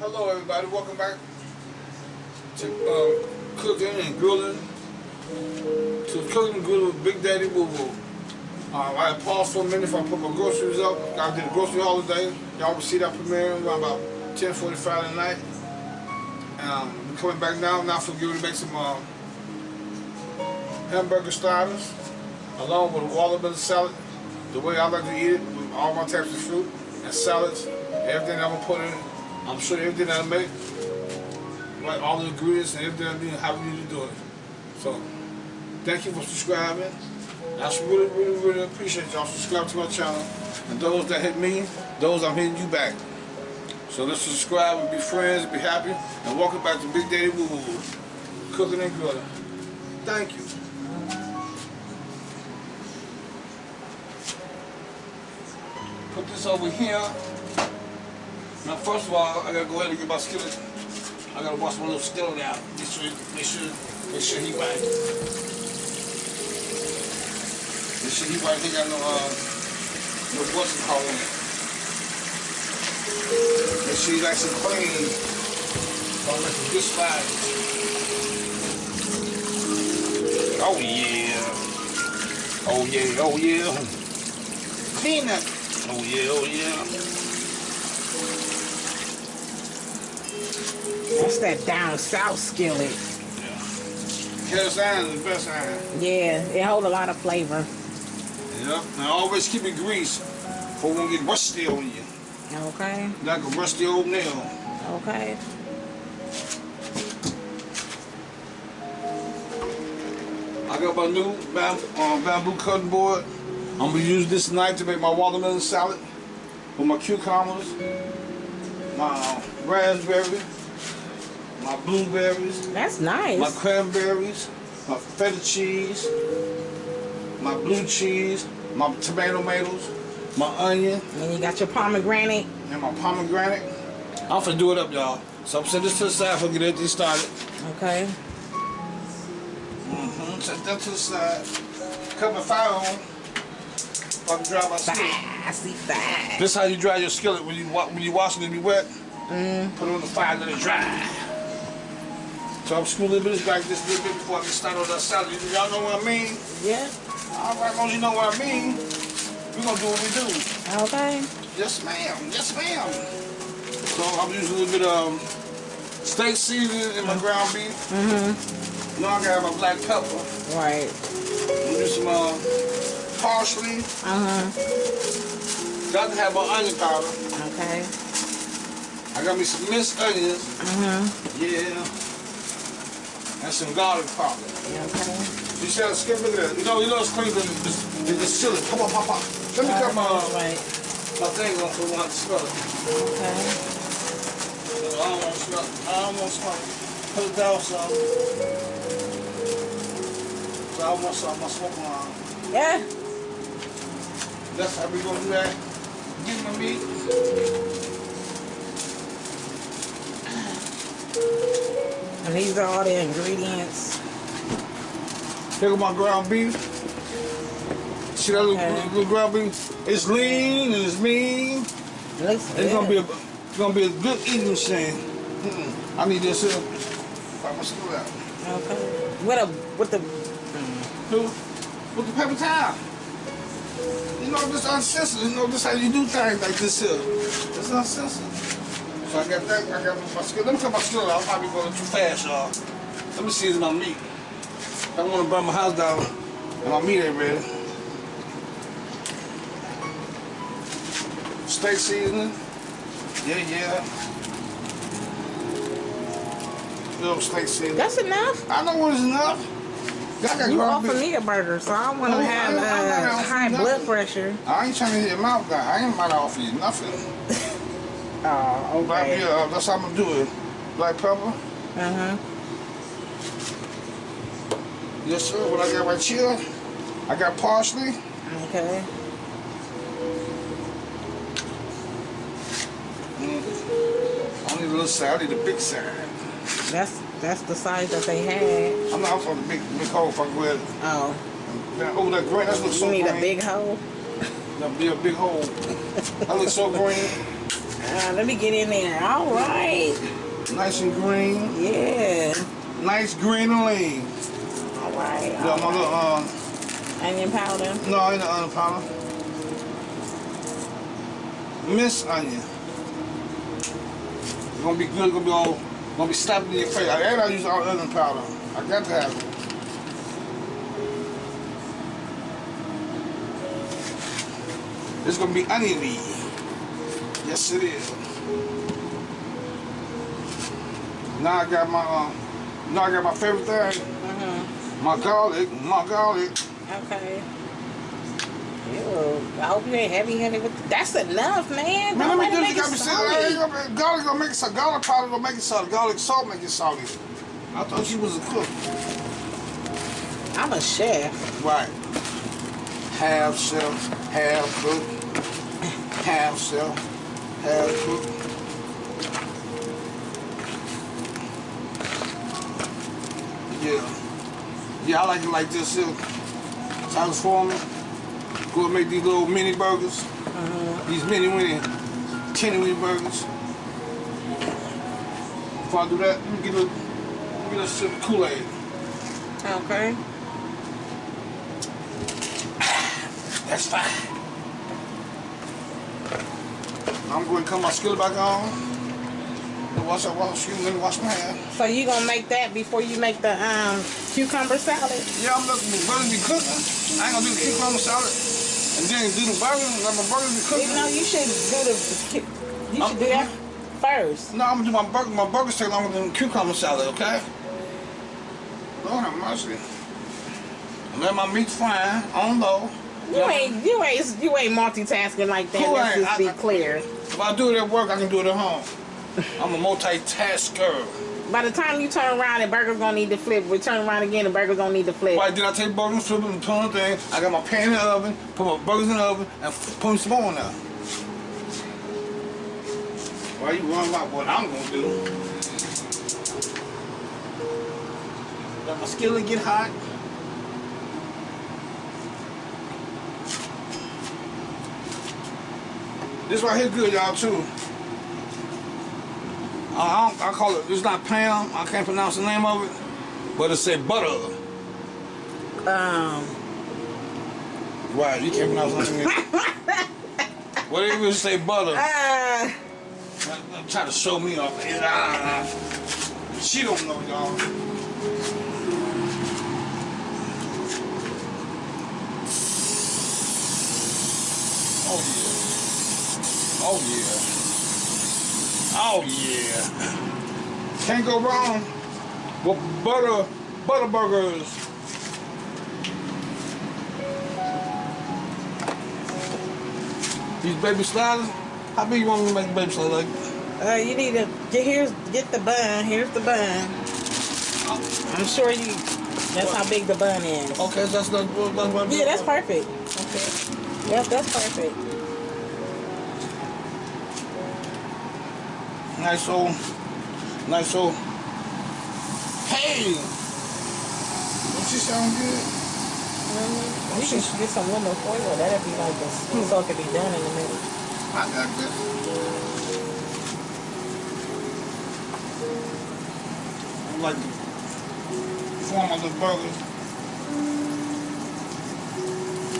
Hello, everybody. Welcome back to um, cooking and grilling. To cooking and grilling with Big Daddy Boo Boo. Um, I paused for a minute if I put my groceries up. I did a grocery holiday. Y'all will see that premiere around about 10:45 at night. Um, we're coming back now. Now for you to make some um, hamburger starters, along with a watermelon salad. The way I like to eat it, with all my types of fruit and salads, everything I'm gonna put in. I'm sure everything I make, like all the ingredients and everything I need, how we need to do it. So, thank you for subscribing. I really, really, really appreciate y'all subscribing to my channel. And those that hit me, those I'm hitting you back. So let's subscribe and be friends, be happy, and welcome back to Big Daddy Woo Woo, cooking and grilling. Thank you. Put this over here. Now, first of all, I gotta go ahead and get my skillet. I gotta wash my little skillet out. Make sure, make sure, make sure he right. Make sure he right. He got no, uh, no what's it called in it. Make sure he nice and clean. Don't let the good slide. Oh yeah. Oh yeah, oh yeah. Clean that. Oh yeah, oh yeah. That's that down south skillet. Cast iron is the best iron. Yeah, it hold a lot of flavor. Yeah, And always keep it greased for it won't get rusty on you. Okay, Like a rusty old nail. okay. I got my new bam, uh, bamboo cutting board. I'm gonna use this knife to make my watermelon salad with my cucumbers, my raspberry, my blueberries, That's nice. my cranberries, my feta cheese, my blue cheese, my tomato tomatoes, my onion, And you got your pomegranate. and my pomegranate. I'm finna do it up, y'all. So I'm setting this to the side for get everything started. Okay. Mm-hmm. Set that to the side. Cut my fire on. I can dry my skillet. Fast, fast. This how you dry your skillet when you when you washing it be wet. Mm. Put it on the fire, let it dry. So I'm screwing a little bit like this a little bit before I can start on that salad. Y'all know what I mean? Yeah. All right, long as you know what I mean, we gonna do what we do. Okay. Yes, ma'am. Yes, ma'am. So I'm using a little bit of um, steak seasoning in my ground beef. Mm-hmm. Now I gotta my black pepper. Right. I'm do some uh, parsley. Uh-huh. Got to have my onion powder. Okay. I got me some minced onions. Uh-huh. Yeah. And some garlic powder. Okay. You said skip look at that. You know, you know it's clean, but it's, it's. Pop, pop, pop, pop. Let me cut uh, my, Right. my thing off so I want to smell it. Okay. I don't want to smell it. I don't want to smell it. Put it down some. So I want some my smoke alarm. Yeah. That's how we gonna do that. Get my meat. And these are all the ingredients. Go my ground beef. See that little, Okay. little ground beef? It's lean and it's mean. It looks good. It's gonna be a it's gonna be a good eating machine. Mm-mm. I need this here. Wipe my stool out. Okay. With a what the Who? With the paper towel. You know, this uncensored. You know, this how you do things like this here. It's uncensored. So I got that. I got my skill. Let me cut my skill out. I'm probably going too fast, y'all. Let me season my meat. I don't want to burn my house down and my meat ain't ready. Steak seasoning. Yeah, yeah. Little steak seasoning. That's enough. I know what is enough. Got You ground offer me a burger, so I want Oh, to I- have not uh, high nothing. blood pressure. I ain't trying to hit your mouth guy. I ain't about to offer you nothing. Oh, Black, okay. yeah, uh, that's how I'm gonna do it. Black pepper. Uh huh. Yes, sir. What I got right here, I got parsley. Okay. Mm. I need a little side. I need a big side. That's that's the size that they had. I'm not for the big, big hole. I go ahead. Oh, That, oh, that green. That looks so you need green. a big hole. That'd be a big hole. that looks so green. Uh, let me get in there. All right. Nice and green. Yeah. Nice green and lean. All right. Got all my little, right. um, Onion powder. no, ain't onion powder. Miss onion. It's gonna be good, it's gonna be all, gonna be slapping in your face. And I use all onion powder. I got to have it. It's gonna be oniony. Yes, it is. Now I got my, uh, now I got my favorite thing. Mm-hmm. My garlic, my garlic. Okay. Ew. I hope you ain't heavy handed with That's enough, man. Man, let me do this. make Got me salty. garlic gonna make it salty. Garlic powder gonna make it salty. Garlic salt make it salty. I thought she was a cook. I'm a chef. Right. Half chef, half cook, half chef, Yeah. Yeah, I like it like this uh, here. Tyler's Foreman. Go and make these little mini burgers. Uh-huh. These mini mini teeny winnie burgers. Before I do that, let me get a, let me get a sip of Kool-Aid. Okay. That's fine. I'm going to cut my skillet back on. Wash up, wash, excuse me, wash my hands. So you gonna make that before you make the um cucumber salad? Yeah, I'm looking burgers be cooking. I ain't gonna do the cucumber salad. And then do the burgers, let my burgers be cooking. Even though you should do the you should do that first. No, I'm gonna do my burger. My burgers take longer than the cucumber salad, okay? Lord have mercy. Let my meat fry on low. You ain't you ain't you ain't multitasking like that. Who Let's ain't? just be I- clear. If I do it at work, I can do it at home. I'm a multitasker. By the time you turn around, the burger's gonna need to flip. We turn around again, the burger's gonna need to flip. Why did I take burgers, flip them, put the thing? I got my pan in the oven, put my burgers in the oven, and put some more in there. Why you worrying about what I'm gonna do? Let my skillet get hot. This right here good, y'all, too. Uh, I, don't, I call it, it's not Pam, I can't pronounce the name of it, but it say butter. Um, Right, you can't pronounce nothing. what they even say butter? uh, I'm trying to show me off. Ah, She don't know, y'all. Oh. Oh yeah. Oh yeah. Can't go wrong with butter butter burgers. These baby sliders. How big you want me to make the baby sliders? Like uh, you need to get here's get the bun. Here's the bun. I'm sure you. That's how big the bun is. Okay, that's that's, that's Yeah, that's perfect. Okay. Yep, that's perfect. Nice old, nice old. Hey! Don't she sound good? Mm-hmm. You should get some lemon foil. That'd be like a so it could be done in a minute. I got this. I like the form of the burgers.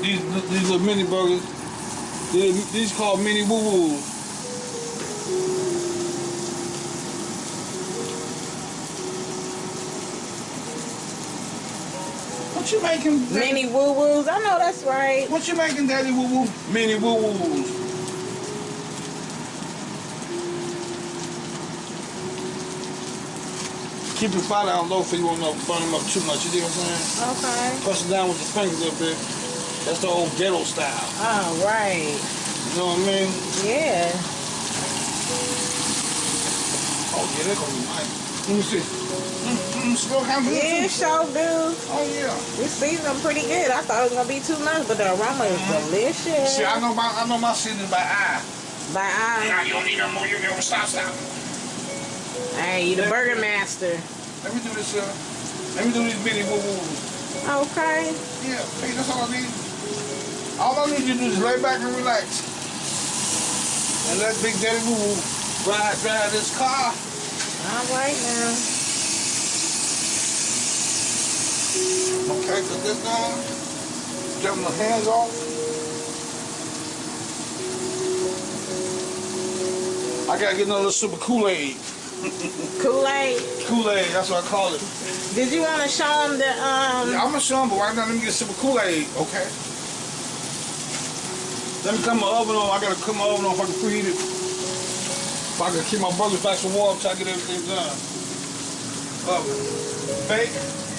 These these little mini burgers. These, these called mini woo woos. What you making? Daddy? Mini woo woos. I know that's right. What you making, Daddy Woo Woo? Mini Woo Woos. Keep your fire down low so you won't burn them up too much. You dig what I'm saying? Okay. Press it down with your fingers a little bit. That's the old ghetto style. All right. You know what I mean? Yeah. Oh yeah, they're gonna be nice. Let me see. Still of. Yeah, too. sure do. Oh yeah. We seasoned them pretty good. I thought it was gonna be too much, but the aroma is delicious. See, I know my I know my seasoning by eye. By eye. Now you don't need no more. You don't stop, stop. Hey, you the burger master. Let me do this. Uh, let me do these mini woo woos. Okay. Yeah, hey, that's all I need. All I need you to do is lay back and relax. And let Big Daddy Woo Woo drive, drive this car. All right now. Okay, put this down. Get my hands off. I gotta get another super Kool-Aid. Kool-Aid. Kool-Aid, that's what I call it. Did you want to show them the um? Yeah, I'm gonna show them, but right now let me get super Kool-Aid, okay? Let me cut my oven on. I gotta cut my oven on if I can preheat it. If I can keep my burgers back some warm till I get everything done. Oven. Bake.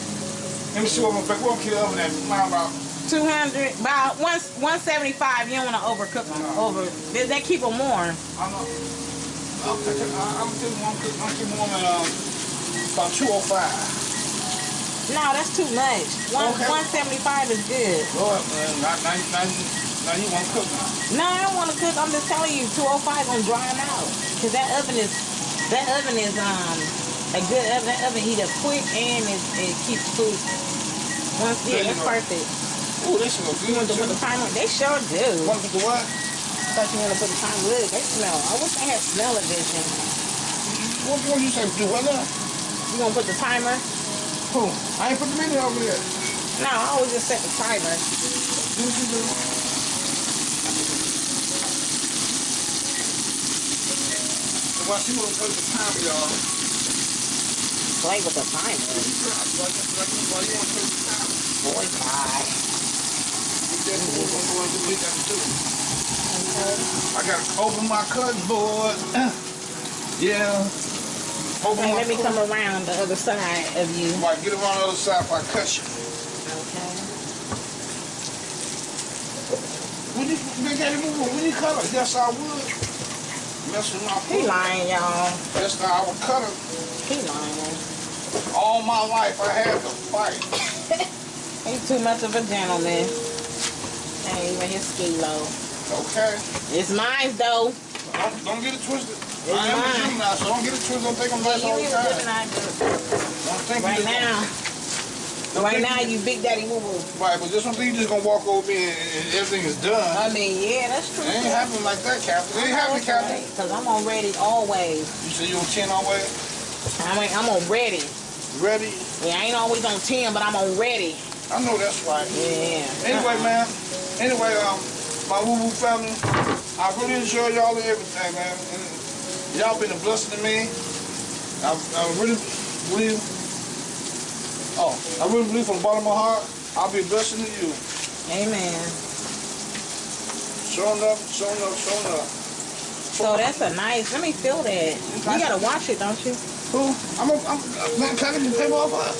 Let me see what I'm gonna. What I'm gonna oven at? Mine about 200, about one, 175. You don't want to overcook them. Over. They, they keep them warm. I'm not. I'm taking. I'm taking one. I'm taking one at um about two oh five. No, that's too much. One, Okay. 175 is good. Lord, man, not now. Now, now you want to cook now? No, I don't want to cook. I'm just telling you, 205 gonna dry them out. Cause that oven is, that oven is um a good oven. Oven heat up quick and it, it keeps food. Once yeah, you that's perfect. Ooh, this is You want to put the timer? They sure do. Want to put the what? thought you want to put the timer. Look, they smell. I wish I had smell of vision. What what you say? Do what now? You gonna put the timer? Who? I ain't put the menu over there. No, I always just set the timer. Do what you do. Well, she won't put the time, y'all. Play with the timer. Why you want to put the time? Boy, bye. That's what we're going to do. We got to do. Okay. I got to open my cutting board. yeah. Open my let me come around the other side of you. Right, get around the other side if I cut you. Okay. When you, Big Daddy Boo Boo, when you cut her, yes, I would. Mess with my He lying, y'all. That's how I would cut her. He lying. All my life, I had to fight. He's too much of a gentleman. Ain't even his ski low. Okay? It's mine though. Don't, don't get it twisted. It's I am mine. Jew now, so don't get it twisted. Don't think I'm You all the even good than time. Do. Don't think Right now. Don't Right now you big daddy woo woo. Right, but just one thing think you just gonna walk over me and, and everything is done. I mean, yeah, that's true. It ain't happening like that, Captain. It ain't happening, Captain. Cause I'm on ready always. You say you on 10 always? I mean, I'm on ready. Ready? Yeah, I ain't always on 10, but I'm on ready. I know that's right. Yeah. Anyway, man. Anyway, um, my woo woo family, I really enjoy y'all and everything, man. Y'all been a blessing to me. I, I really believe. Oh, I really believe from the bottom of my heart, I'll be a blessing to you. Amen. Showing up, showing up, showing up. So that's a nice. Let me feel that. You gotta wash it, don't you? Who? I'm a, I'm, man, can I get the paper off? Uh,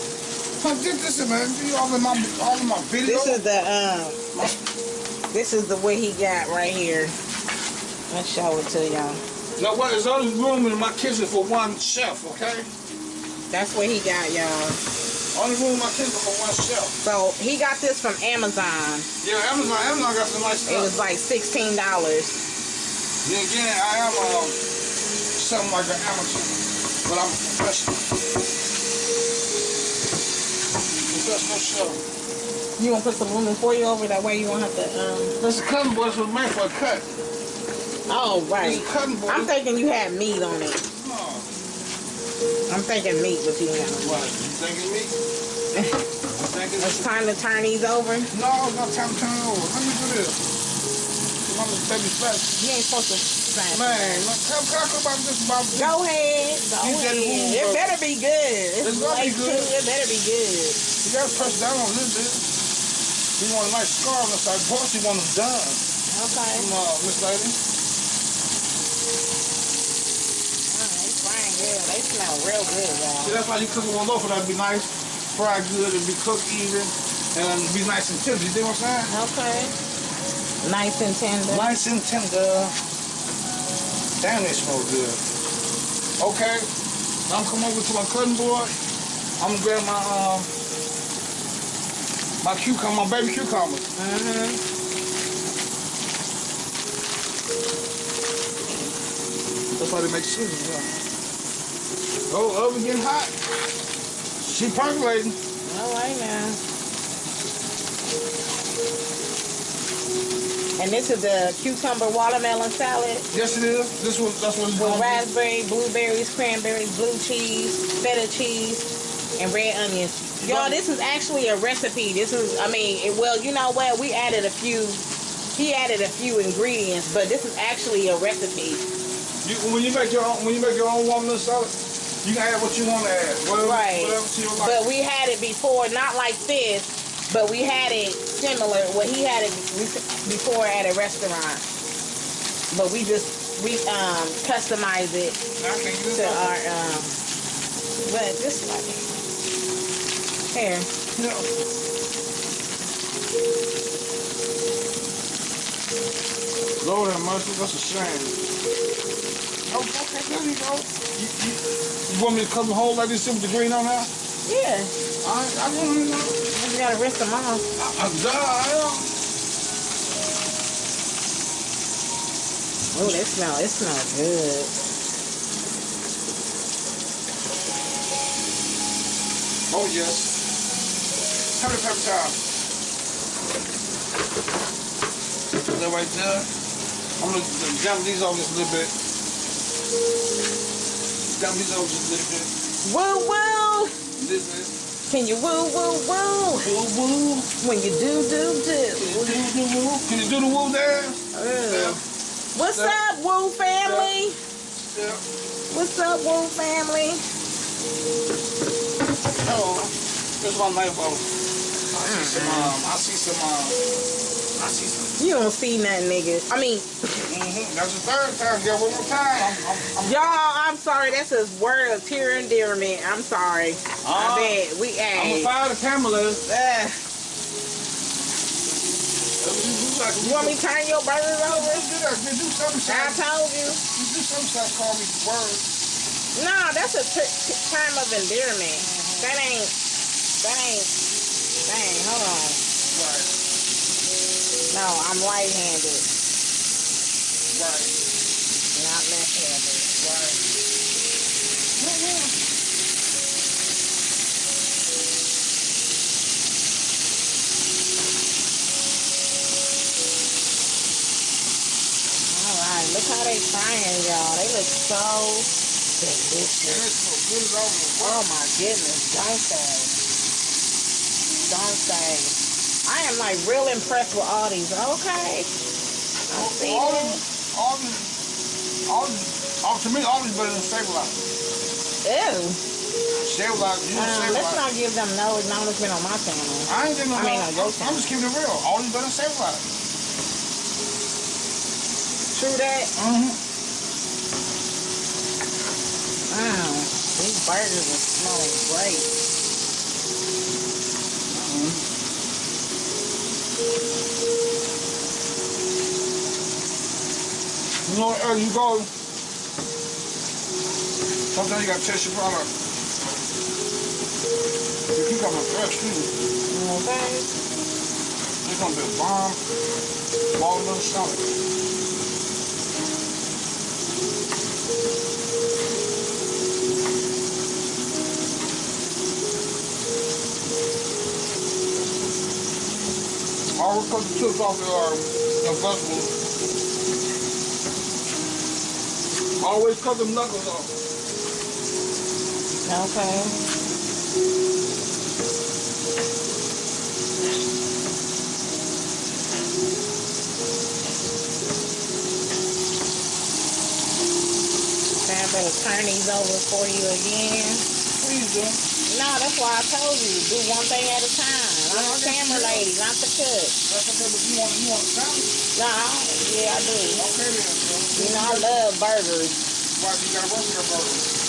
man, get this man. You all in my, all in my video. This is the um. my, This is the way he got right here. Let's show it to y'all. now, what is only room in my kitchen for one chef, okay? That's what he got, y'all. Only room in my kitchen for one chef. So he got this from Amazon. Yeah, Amazon, Amazon got some nice stuff. It was like sixteen dollars. Then again, I am um, something like an amateur, but I'm a professional. Professional chef. You want to put some aluminum foil over that way you won't have to. Um... This is cutting board was made for a cut. Oh right. Cutting board. I'm thinking you had meat on it. No. I'm thinking meat, but you know. What? You thinking me? You thinking It's time to turn these over. No, it's not time to turn over. Let me do this. I'm gonna baby flat. You ain't supposed to. Say. Man, look, can talk about this about this? Go ahead. Go ahead. It better be good. It's It's gonna be good. too. It better be good. You gotta press down on this bit. You want a nice scar on the side. Boss, you want them done. Okay. Come on, Miss Lady. They frying good. They smell real good, y'all. See, that's why you cook them one loaf, that'd be nice, fried good, and be cooked even, and be nice and tender. You see what I'm saying? Okay. Nice and tender. Nice and tender. Damn, they smell good. Okay, I'm come over to my cutting board. I'm gonna grab my um my cucumber, my baby cucumbers. Mm-hmm. That's why they make scissors. Yeah. Oh, oven getting hot. She percolating. All right now. And this is the cucumber watermelon salad Yes, it is. This was that's what it's with raspberry, blueberries, cranberries, blue cheese, feta cheese, and red onions. Y'all, this is actually a recipe. This is, I mean, it, well, you know what? We added a few. He added a few ingredients, but this is actually a recipe. You, when you make your own, when you make your own watermelon salad, you can add what you want to add. Whatever, Right. Whatever But we had it before, not like this, but we had it similar. Well, he had it before at a restaurant, but we just we um customized it to our um. But this like here, Yeah. Lord have mercy, that's a shame. Oh, okay, there you go. You, you, you want me to cut the hole like this with the green on now? yeah, I, I gotta rinse them off. I, I, I. Oh, that smell, it smells good. Oh, yes. Many pepper time? That right there. I'm gonna jump these over just a little bit. Jump these over just a little bit. Woo woo! This is. Can you woo woo woo? Woo woo. When you do do do. Woo, woo, woo, woo. Can you do the woo dance? Ugh. What's up, Woo family? Yeah. What's up, Woo family? Oh, this is my knife. I see some, um, I see some, um, I see some. You don't see nothing, nigga. I mean, Mm-hmm. That's the third time. Get one more time. I'm, I'm, I'm y'all, I'm sorry. That's a word of pure endearment. I'm sorry. Ah, I bet we I'm gonna ain't. fire the cameras. Uh, you want me to turn your burgers over? do that. You do something, I told you. You do something. Call me word. No, that's a term of endearment. That ain't. That ain't. Dang, hold on. Right. No, I'm right-handed, Right. not left-handed. Right. All right, look how they frying, y'all. They look so delicious. And it's so good as always. Oh my goodness, don't say. Don't say. I am like real impressed with all these. Okay. I see All all these, all these, all, to me, all these better than stabilizer. Ew. Stabilizer, you know Um, let's not give them no acknowledgement on my channel. I ain't getting no I mean, I'm, on your I'm just keeping it real. All these better than stabilizer. True that? Mm-hmm. Wow. These burgers are smelling great. You know, you go, sometimes you gotta test your product. You keep coming fresh, too. Okay. It's gonna be a bomb, watermelon salad. Always cut the chips off your, um, your vegetables. Always cut them knuckles off. Okay. I better turn these over for you again. Please. No, that's why I told you, do one thing at a time. I'm a camera lady, not the cook. That's okay, but you want, you want a salad? No, yeah, I do. Okay then. You know, I love burgers. Right, you gotta work with your burger.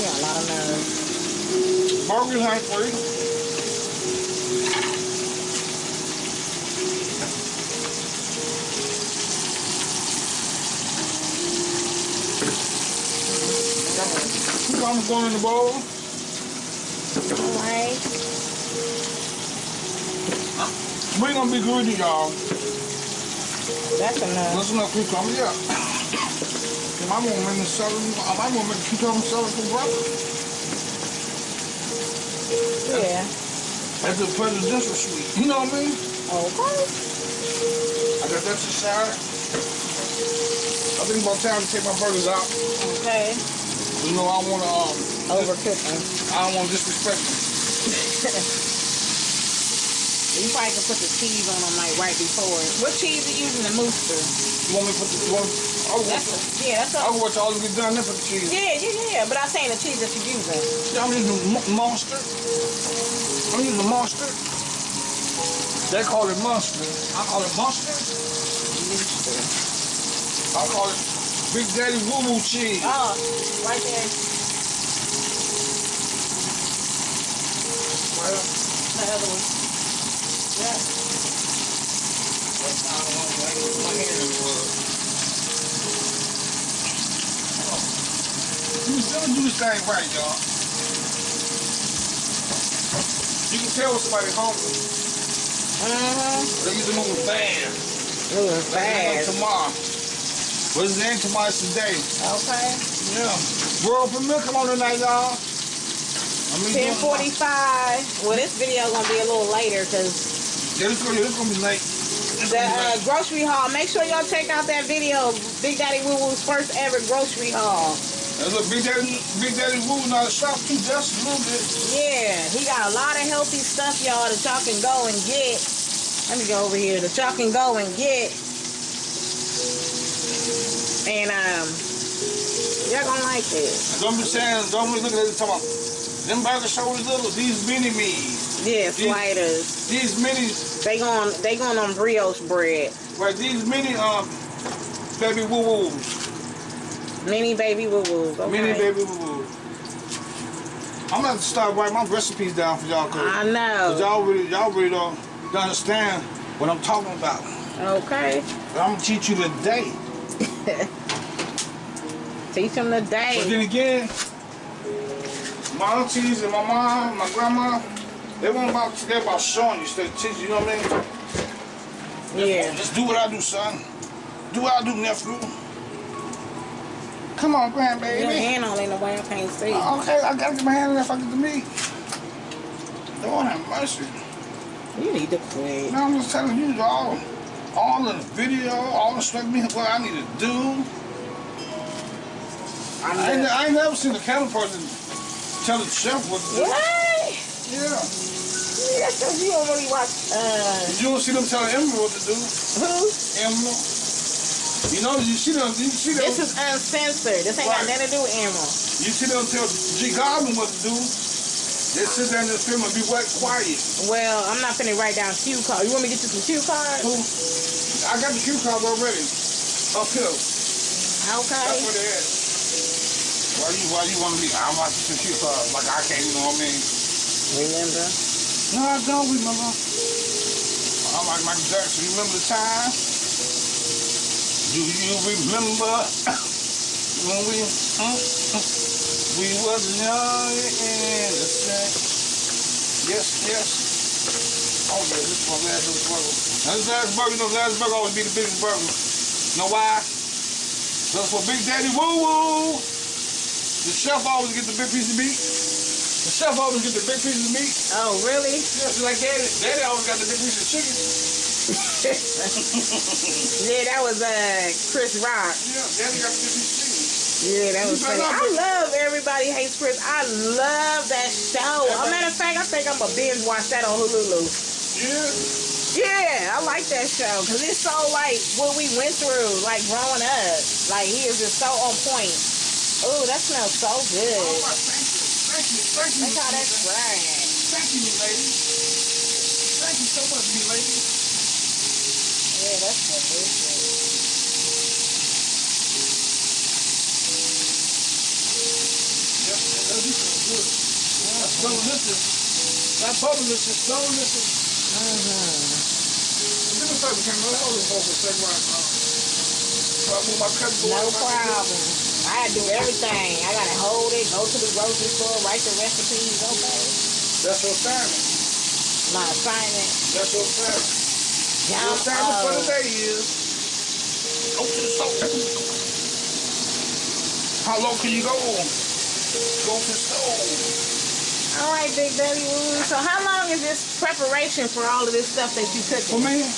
Yeah, a lot of nerve. Burgers ain't free. Cucumbers going in the bowl. All right. We're gonna be greedy, y'all. That's enough. Listen up, cucumber, yeah. I might want to make the salad. I might want to make cucumber salad for breakfast. Yeah. That's the presidential suite. You know what I mean? Okay. I got that to side. I think about time to take my burgers out. Okay. You know, I don't want to, um, Overcooking. I don't want to disrespect them. You probably can put the cheese on them like right before. What cheese are you using? The Muenster. You want me to put the, you want, I'll That's a, yeah, that's a, I'll watch all of it done, then put the cheese. yeah, yeah, yeah. But I'm saying the cheese that you're using. I'm using mo- monster. I'm using monster. They call it monster. I call it monster. I call it Big Daddy Woo Woo cheese. Oh, right there. Well, The other one. Yeah. that's not the one that I use my hand in the world. You don't do this thing right, y'all. You can tell when somebody's hungry. Mm-hmm. They used to move fast. Like fast. tomorrow. What is it tomorrow today? Okay. Yeah. World premiere, come on tonight, y'all. Ten forty-five. Well, this video gonna be a little later because Yeah, this gonna, this gonna be late. This the uh, late. grocery haul. Make sure y'all check out that video. Big Daddy Woo Woo's first ever grocery haul. And look, Big Daddy, Big Daddy Woo, not a shop too, just a little bit. Yeah, he got a lot of healthy stuff, y'all, that y'all can go and get. Let me go over here. That y'all can go and get. And um, y'all gonna like this. Don't be saying, don't be looking at it talking about, them burger shoulders little, these mini me's, Yeah, These- sliders. these minis, They going they going on brioche bread. right, these mini, um, baby woo woos, Mini baby woo woos. Okay. mini baby woo woos. I'm gonna have to start writing my recipes down for y'all, cause, I 'cause know. y'all really, y'all really don't, don't understand what I'm talking about. Okay. But I'm gonna teach you today. Teach them But then again, my aunties and my mom, my grandma, they weren't about they about showing you, instead of teaching. You know what I mean? Yeah. Just do what I do, son. Do what I do, nephew. Come on, grandbaby. Your hand on in the way I can't see. Okay, I gotta get my hand in there if I get the meat. Lord have mercy. You need to quit. No, I'm just telling you all, all in the video, all the stuff me what I need to do. I'm I ain't, I ain't never seen a camera person tell the chef what to do. what? Yeah. That's because you don't really watch. Uh, You don't see them telling Emeril what to do. who? Emeril. You know, you see them, you see them, This is uncensored. This ain't got nothing to do with Emeril. you see them tell G. Garvin what to do. They sit there in the film and be wet, quiet. Well, I'm not finna write down cue cards. You want me to get you some cue cards? Who? I got the cue cards already. Up here. That's Okay. where they at. Why you, why you want to be, I'm watching some cue cards like I can't, you know what I mean? Remember? No, I don't remember. I'm like Michael Jackson. You remember the time? Do you remember when we mm, mm, we was young and innocent? Yes, yes. Oh yeah, this is my last little burger. Now this last burger, you know, last burger always be the biggest burger. You know why? That's for Big Daddy Woo Woo, the chef always get the big piece of meat. The chef always get the big piece of meat. Oh, really? Just like Daddy. Daddy always got the big piece of chicken. Yeah, that was uh Chris Rock. Yeah, Daddy got the big piece of chicken. Yeah, that was funny. I love Everybody Hates Chris. I love that show. A matter of fact, I think I'm gonna binge watch that on Hulu. Yeah. Yeah, I like that show because it's so like what we went through, like growing up. Like he is just so on point. Oh, that smells so Oh, good. my, thank you. Thank you. Thank you. Look how that's fried. Thank you, me lady. Thank you so much, me lady. Yeah, that's delicious. That is so good. That's delicious. That bubble is just so delicious. Give me a second, can I hold this for a second while I so I move my. No problem. I had to do everything. I gotta hold it, go to the grocery store, write the recipes. Okay, That's your assignment. my assignment. That's your assignment. Your Jump assignment for the up. day is go to the store. How low can you go? Go to the store. All right, Big Daddy Woo. So how long is this preparation for all of this stuff that you For cooking? man,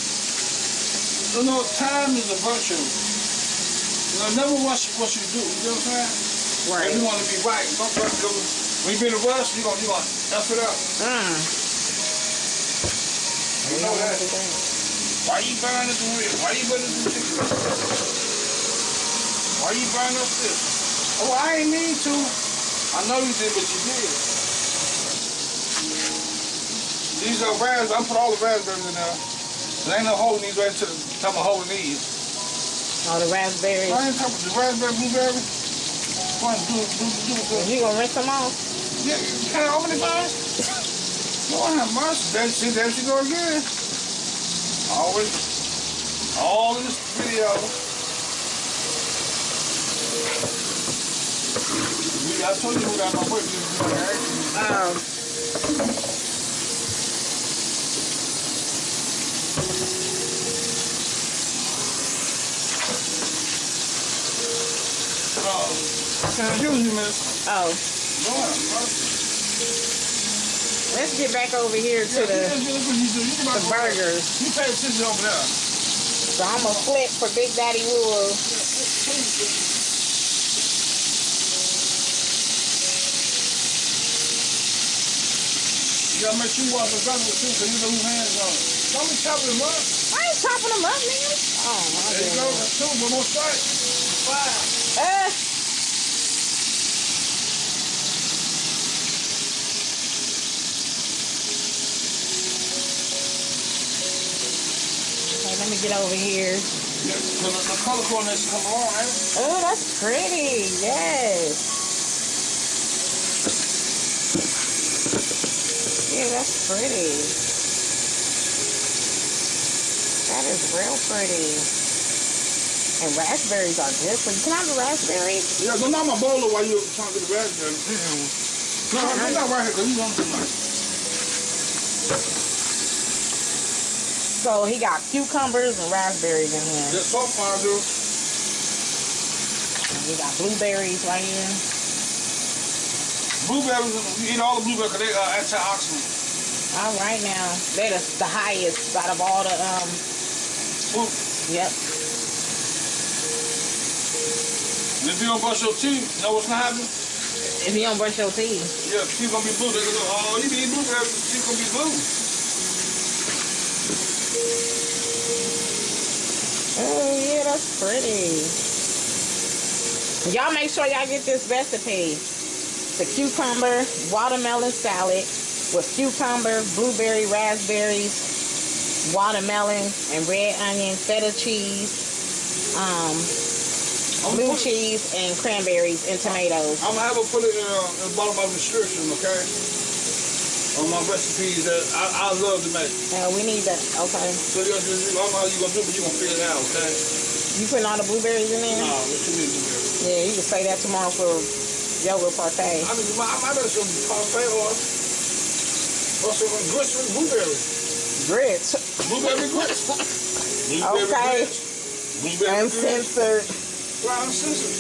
You know, time is a virtue. You know, never rush what you do. You know what I'm saying? Right. If you want to be right, don't rush. Because when you be in a rush, you gonna you gonna f it up. Mm. You know that. Why you burning the wheel? Why you burning the chicken? Why you burning up this? Oh, I ain't mean to. I know you did, but you did. These are raspberries. I put all the raspberries in there. There ain't no holding these right to the time of holding these. All the raspberries. I ain't talking the raspberry, blueberry. One, do, do, do, do. You gonna rinse them off? Yeah, can I open it first? Lord have mercy. There she, there she go again. Always, all in this video. We- I told you who got my. You gonna ask me. Um. Oh, excuse me, miss. Oh. Have mercy. Let's get back over here to Yeah, the that's what you do. You can the burgers. You pay attention over there. So I'm gonna flip for Big Daddy Wool. You gotta make sure you wash the with too, so you know who hands on it. Don't be chopping them up. I ain't chopping them up, nigga. Oh my There you go. That's two. One more strike. Five. Uh, let me get over here. Yeah, the color coordination come on? Oh, that's pretty. Yes. Yeah, that's pretty. That is real pretty. And raspberries are good for you. Can I have the raspberries? Yeah, don't knock my bowl while you're trying to get the raspberry. No, I'm not right here, cause you want too much. So he got cucumbers and raspberries in here. Yeah, so far, dude. And we got blueberries right here. Blueberries, you eat all the blueberries, cause they uh, antioxidant. All right now. They're the, the highest out of all the, um, Fruit. yep. And if you don't brush your teeth, you know what's gonna happen? If you don't brush your teeth. Yeah, teeth gonna be blue. They're gonna go, oh, you eat blueberries, teeth gonna be blue. Oh, yeah, that's pretty. Y'all make sure y'all get this recipe. The cucumber watermelon salad with cucumber, blueberry, raspberries, watermelon, and red onion, feta cheese, um, blue cheese, and cranberries and tomatoes. I'm gonna have her put it in, uh, in the bottom of the description, okay? On my recipes that I, I love to make. Uh, we need that. Okay. So you, you, I don't know how you gonna do, it, but you gonna figure it out, okay? You putting all the blueberries in there? No, what you need to? Yeah, you can say that tomorrow for yogurt parfait. I mean, I might have some parfait or, or some grits with blueberries. Grits. Blueberry grits. Blueberry Okay. grits. Blueberry grits. Uncensored. Right, uncensored.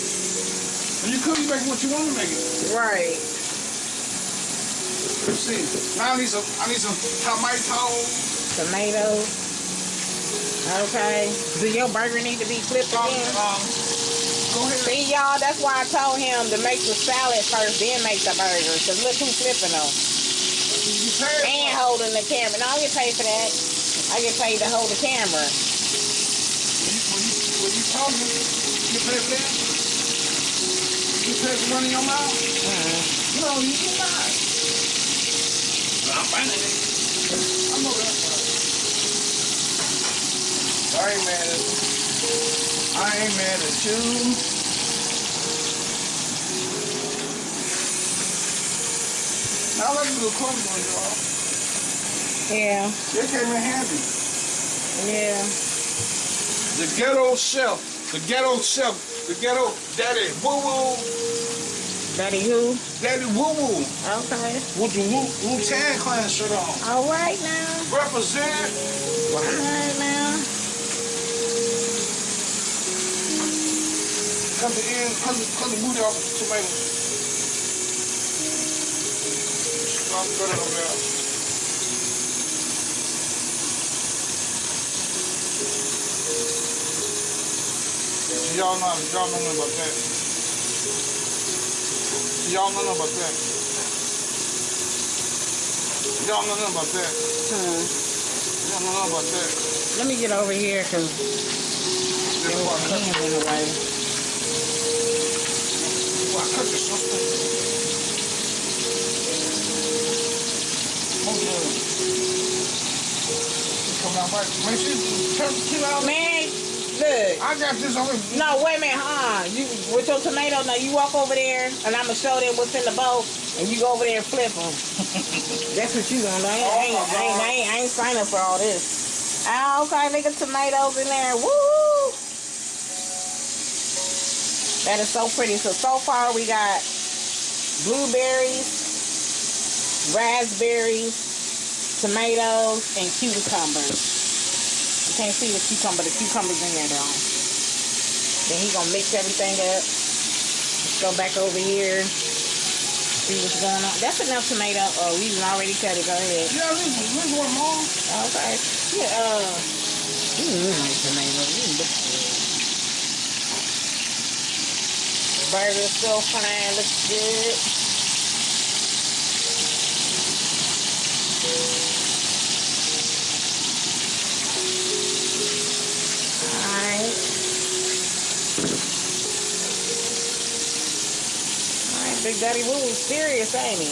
And you could be making what you want to make it. Right. See. Now I need some, I need some tomatoes. Tomatoes. Okay. Do your burger need to be flipped Um, again? um. See, y'all, that's why I told him to make the salad first, then make the burger. Because look who's flipping them. And holding the camera. No, I get paid for that. I get paid to hold the camera. When you, when you, talking, you pay for that? You pay for running your mouth? Mm. No, you do not. I'm finding it. I know that's right. I ain't mad at you. I ain't mad at you. Now let's do the clothes on y'all. Yeah. They came in handy. Yeah. The ghetto chef. The ghetto chef. The ghetto daddy woo woo. Daddy who? Daddy woo woo. Okay. With the Wu Wu Tang Clan shirt on. All right now. Represent. All right now. Cut the end, cut the, cut the booty off the cut it over there. Y'all know, y'all know nothing about that. Y'all know nothing about that. Y'all know nothing about that. Hmm. Y'all know nothing about that. Let me get over here because there is why was cut, hands in the way. why I cut your sister. Oh, yeah. Come down right. Man, she turn the kid out. Man, look. I got this on. No, wait a minute, huh? You with your tomato? Now you walk over there, and I'ma show them what's in the bowl, and you go over there and flip them. That's what you gonna do. I ain't, I ain't, I ain't, I ain't, I ain't sign up for all this. Ah, okay, got tomatoes in there. Woo! That is so pretty. So so far we got blueberries, raspberries, tomatoes, and cucumbers. You can't see the cucumber. The cucumber's in there though. Then he gonna mix everything up. Let's go back over here. See what's going on. That's enough tomato. Oh, we already cut it. Go ahead. Yeah, this is this one more. Okay. Yeah. Uh. Mm, nice tomato. Mm, look good. Burger still fine. Looks good. Alright. Alright, Big Daddy Woo was serious, ain't he?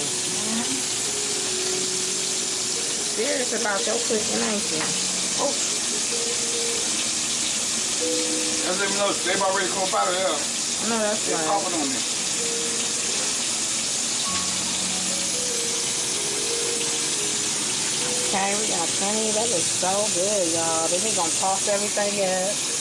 Serious about your cooking, ain't you? Oh, That's even me know they about ready to come out of there. no, that's They're right. popping on me. Okay, we got plenty. That looks so good, y'all. Then we gonna toss everything up.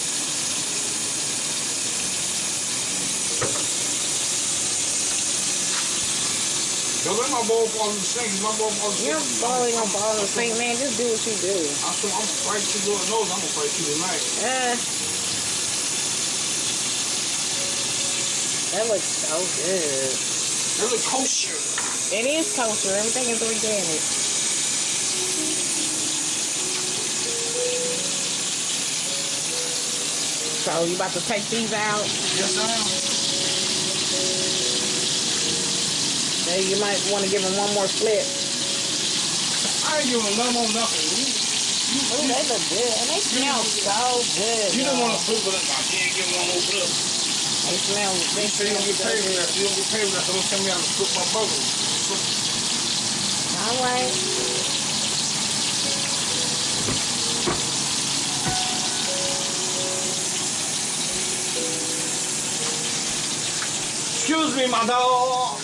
Don't let my ball fall in the sink. My ball fall in the sink. You're balling on ball of sink, man. Just do what you do. I'm I'm gonna fight you Lord knows I'm gonna fight you tonight. Uh, that looks so good. They look kosher. It is kosher. Everything is organic. So you about to take these out? Yes, I am. You might want to give him one more flip. I ain't giving them none more nothing. You, you, Oh, they look good. And they smell so good. you don't want to flip it up. I can't give one more flip. They smell, they You say you don't get paid for that. You don't get paid for that. So don't tell me how to flip my burger. All right. Excuse me, my dog.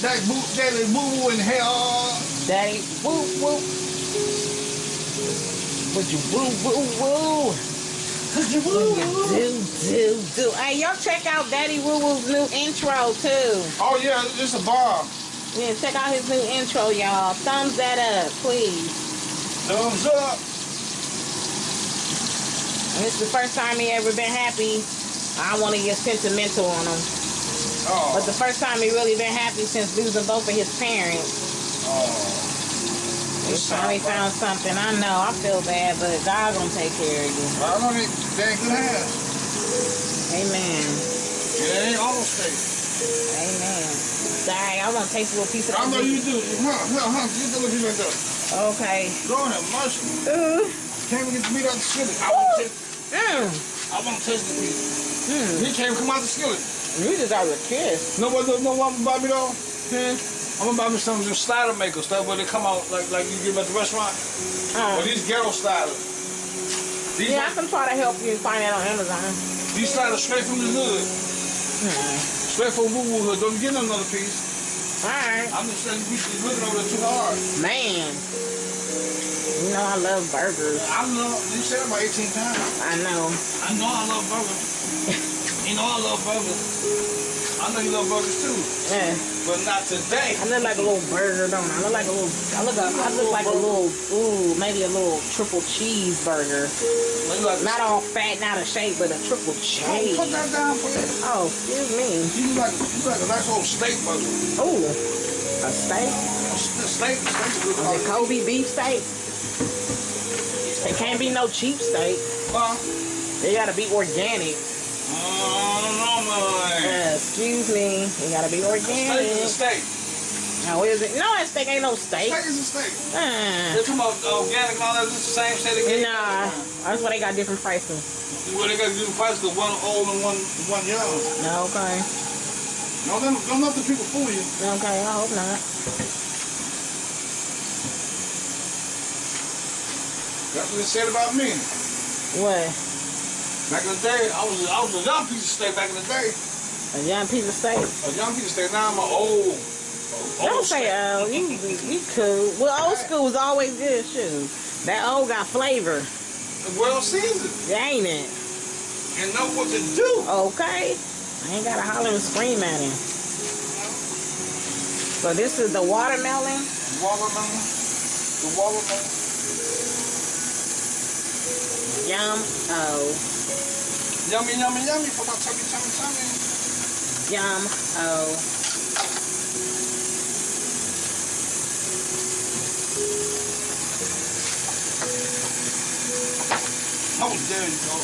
That boo, that is boo boo in hell. Daddy, woo, woo. Would you woo, woo, woo? Cause you Would you do, do, do. Hey, y'all check out Daddy Woo Woo's new intro, too. Oh yeah, it's a bar. Yeah, check out his new intro, y'all. Thumbs that up, please. Thumbs up. And it's the first time he ever been happy. I want to get sentimental on him. Oh. But the first time he really been happy since losing both of his parents. oh. He finally found something. I know, I feel bad, but God gonna take care of you. I know they, they ain't good hands. Amen. They ain't all straight. Amen. Dang, I want to taste a little piece of I know you do. Huh, huh, huh. Get the little piece right there. Okay. Lord have mercy. Ooh. Can't even get the meat out the skillet. I want to taste, Mm. I want to taste the meat. Mm. He can't come out the skillet. You just got a kiss. No what, no what I'm about me though? Hmm. I'm gonna buy me some of them slider makers, stuff where they come out like like you get at the restaurant. Or Um, these ghetto sliders. These, yeah, I can try to help you find that on Amazon. these sliders straight from the hood. Hmm. Straight from Woo Woo Hood. Don't get another piece. All right. I'm just saying we should looking over there too hard. Man. You know I love burgers. I know, you said it about 18 times. I know. I know I love burgers. you know I love burgers. I know you love burgers too, Yeah. but not today. I look like a little burger, don't I? I look like a little. I look. A, I look like a little. Ooh, maybe a little triple cheeseburger. Like, Not all fat out of shape, but a triple cheese. Put that down for you. Oh, excuse me. You like, you like a nice old steak burger. Ooh, a steak. A st- steak, steak's a. Kobe beef steak. It can't be no cheap steak. Huh? They gotta be organic. Uh, excuse me. You gotta be Steak is a organic. steak. No, is it? No, that steak ain't no steak. Steak is a steak. Uh, They're talking about organic and all that. It's the same steak again. nah, that's why they got different prices. Well, they got different prices one old and one one young. No, okay. No, don't, don't let the people fool you. Okay, I hope not. That's what they said about me. What? Back in the day, I was I was a young piece of steak back in the day. A young piece of steak? A young piece of steak. Now I'm an old. old Don't say old. Uh, you, you cool. Well, old school was always good, shoot. That old got flavor, Well seasoned ain't it? and know what to do. Okay. I ain't gotta holler and scream at him. So this is the watermelon. Watermelon. The watermelon. Yum. Oh. Yummy, yummy, yummy for my tummy, tummy, tummy. Yum. Oh. Oh, there you go.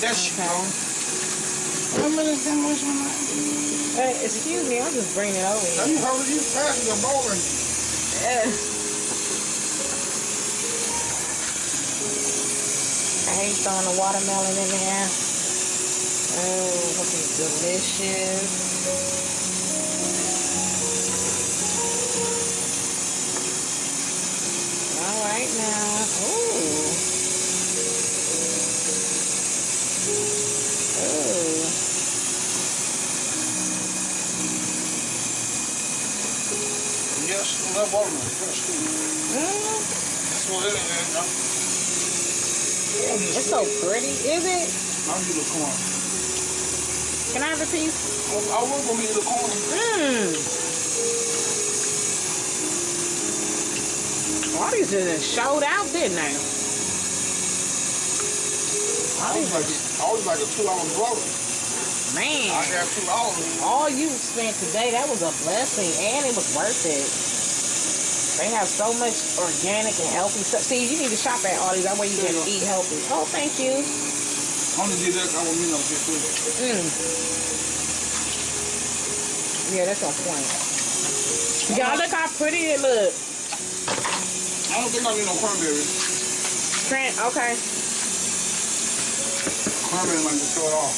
There she Okay. go. How many sandwich on that? Hey, excuse me, I'm just bringing it over Now here. you heard you passing your bowling. Yeah. Hate throwing the watermelon in there. Oh, is delicious. All right now. Ooh. Ooh. Yes, that watermelon. Yes, Mm, that's what it is. It's so pretty, is it? I'll you the corn. Can I have a piece? I will go get the corn. Oh, mmm. All these just showed out, didn't they? I was like, I was like a two-hour brother. Man, I got two dollars. all you spent today, that was a blessing, and it was worth it. They have so much organic and healthy stuff. See, you need to shop at all these. That way you can eat healthy. Oh, thank you. Only did that. I want me no get food. Mm. Yeah, that's on point. Y'all look how pretty it look. I don't think I need no cranberries. Trent, okay. Cranberries might just throw it off.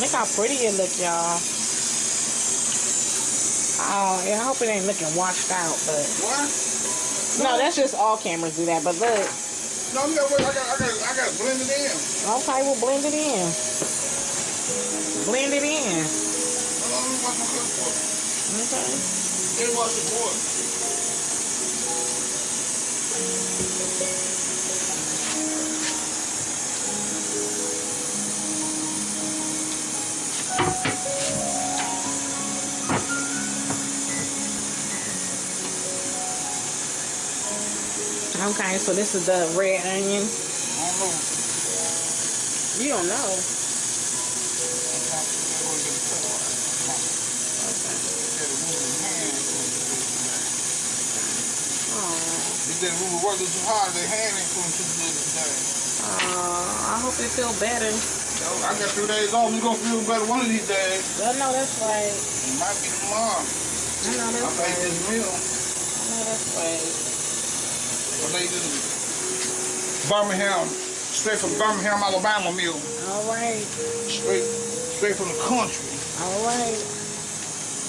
Look how pretty it look, y'all. Oh, yeah, I hope it ain't looking washed out, but What? no, that's just all cameras do that. But look, No, you got I got I got I got to blend it in. okay, we'll blend it in. Blend it in. Hold on, let me wash my cup for it. Okay. Okay, so this is the red onion. I don't know. You don't know. Oh, they move working too hard, their hand ain't feeling too good today. oh, I hope it feel better. So I got three days off. You gonna feel better one of these days. I know that's right. It might be tomorrow. I know I that's made right. this meal. I know that's right. I made this Birmingham, straight from Birmingham, Alabama meal. All right. Straight, straight from the country. All right.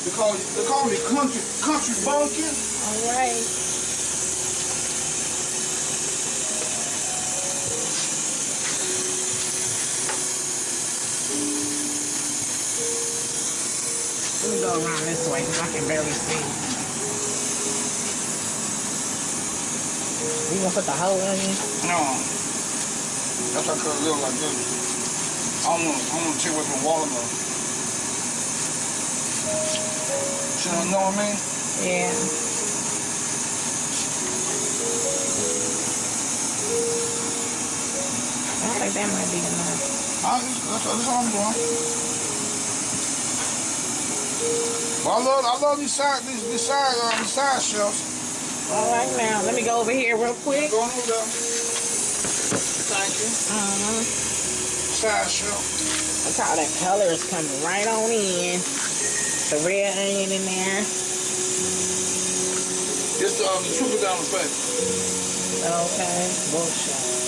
They call, they call me country, country bumpkin. All right. Let me go around this way because I can barely see. You gonna put the whole onion? No. That's why I cut it little like this. I'm gonna, I want to take away from watermelon. You know what I mean? Yeah. I think that might be enough. I, that's, that's all I'm doing. Well, I love, I love these side, these, these side, uh, these side shelves. All right, now let me go over here real quick. Over there. Thank you. Uh-huh. fried. Look how that color is coming right on in. The red onion in there. It's um, the sugar down the face. Okay, bullshit.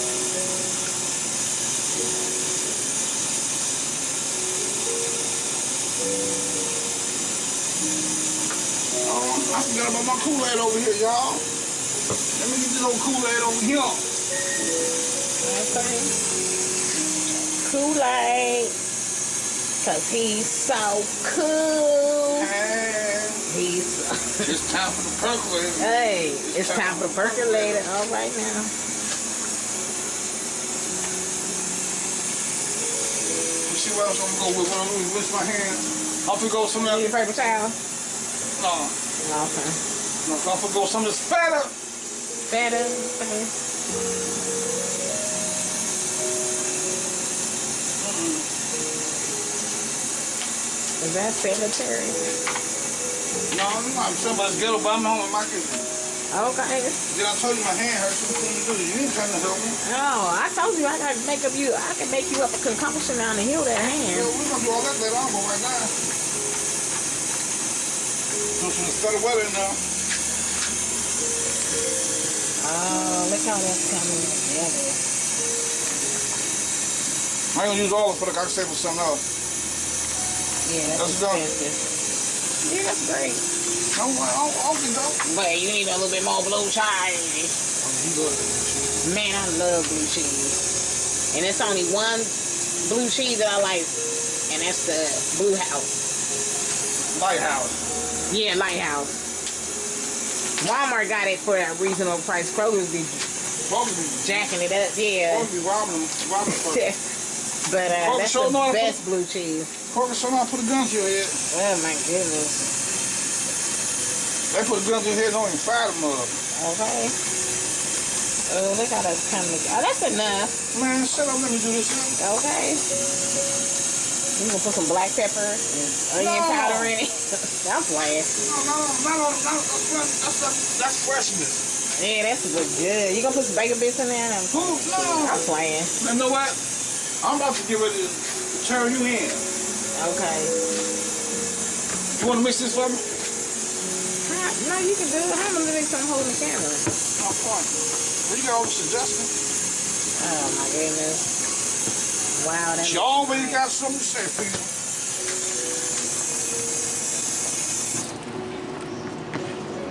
I forgot about my Kool-Aid over here, y'all. Let me get this old Kool-Aid over here. Okay. Kool-Aid. Cause he's so cool. And He's it's time for the percolator. hey, it's time for the percolator. All right now. You see what else I'm gonna go with? When I'm gonna rinse my hands. I'll gonna go some of Need a paper towel? No, Okay. no, I'm gonna go some this fatter. Better. okay. Mm-hmm. Is that cemetery? No, I'm not somebody's ghetto, but I'm home in my kitchen. Okay. Then I told you my hand hurts. So what can you do? You ain't trying to help me. No, I told you I gotta make up you. I can make you up a concoction now to heal that hand. Yeah, we're gonna do all that later on, but right now. Do some better weather now. Oh, look how that's coming together. I ain't gonna use all of it, for the can save for something else. Yeah, that's, That's done. expensive. Yeah, that's great. No, I don't, I don't think. But you need a little bit more blue cheese. Man, I love blue cheese. And it's only one blue cheese that I like, and that's the Blue House. Litehouse. Yeah, Litehouse. Walmart got it for a reasonable price. Kroger's be jacking it up, yeah. to be robbing them, robbing but uh, Kroger that's sure the how to best blue cheese. Corker, so now put a gun to your head. Oh my goodness. They put a gun to your head, don't even fire them up. Okay. Oh, look how that's coming. Oh, that's enough. Man, shut up, let me do this. Okay. You can put some black pepper and onion No. powder in it. I'm playing. No, no, no, no, no, that's, that's, that's, freshness. Yeah, that's good. Good. You gonna put some bacon bits in there? I'm, Who? No. I'm playing. You know what? I'm about to get ready to turn you in. Okay. You want to mix this for me? No, you can do it. How am I doing something holding the camera? Oh, fine. Well, you got all suggestions. Oh my goodness. Wow, that's She always got something to say, people.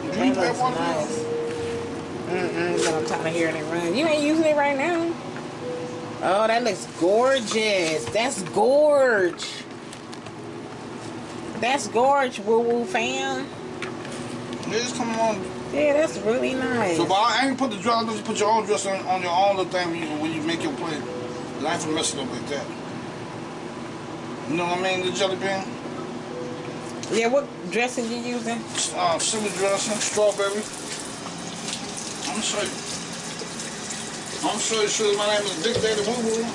That Drink that looks nice. Mm-mm, but I'm tired of hearing it run. You ain't using it right now. Oh, that looks gorgeous. That's gorge. That's gorge, woo woo fam. It's coming on. Yeah, that's really nice. So, but I ain't put the dress. Just put your own dress on, on your own little thing when you, when you make your plate. Life will mess it up like that. You know what I mean? The jelly bean, Yeah, what dressing you using? uh, cinnamon dressing, strawberry. I'm you. I'm gonna you. Show my name is Big Daddy Woo Woo.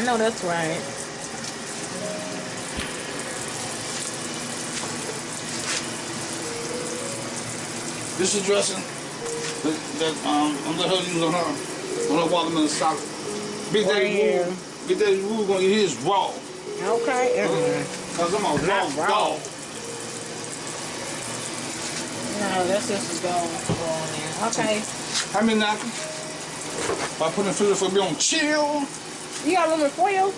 I know that's right. This is dressing that, that um, I'm gonna use on her on her watermelon salad. Big Daddy Wow. Woo, Big Daddy Woo gonna eat his raw. Okay. uh-uh. Cause I'm a raw raw. dog. No, that's just is going go on. Okay. How many napkins? I put in food for me on chill. You got aluminum foil?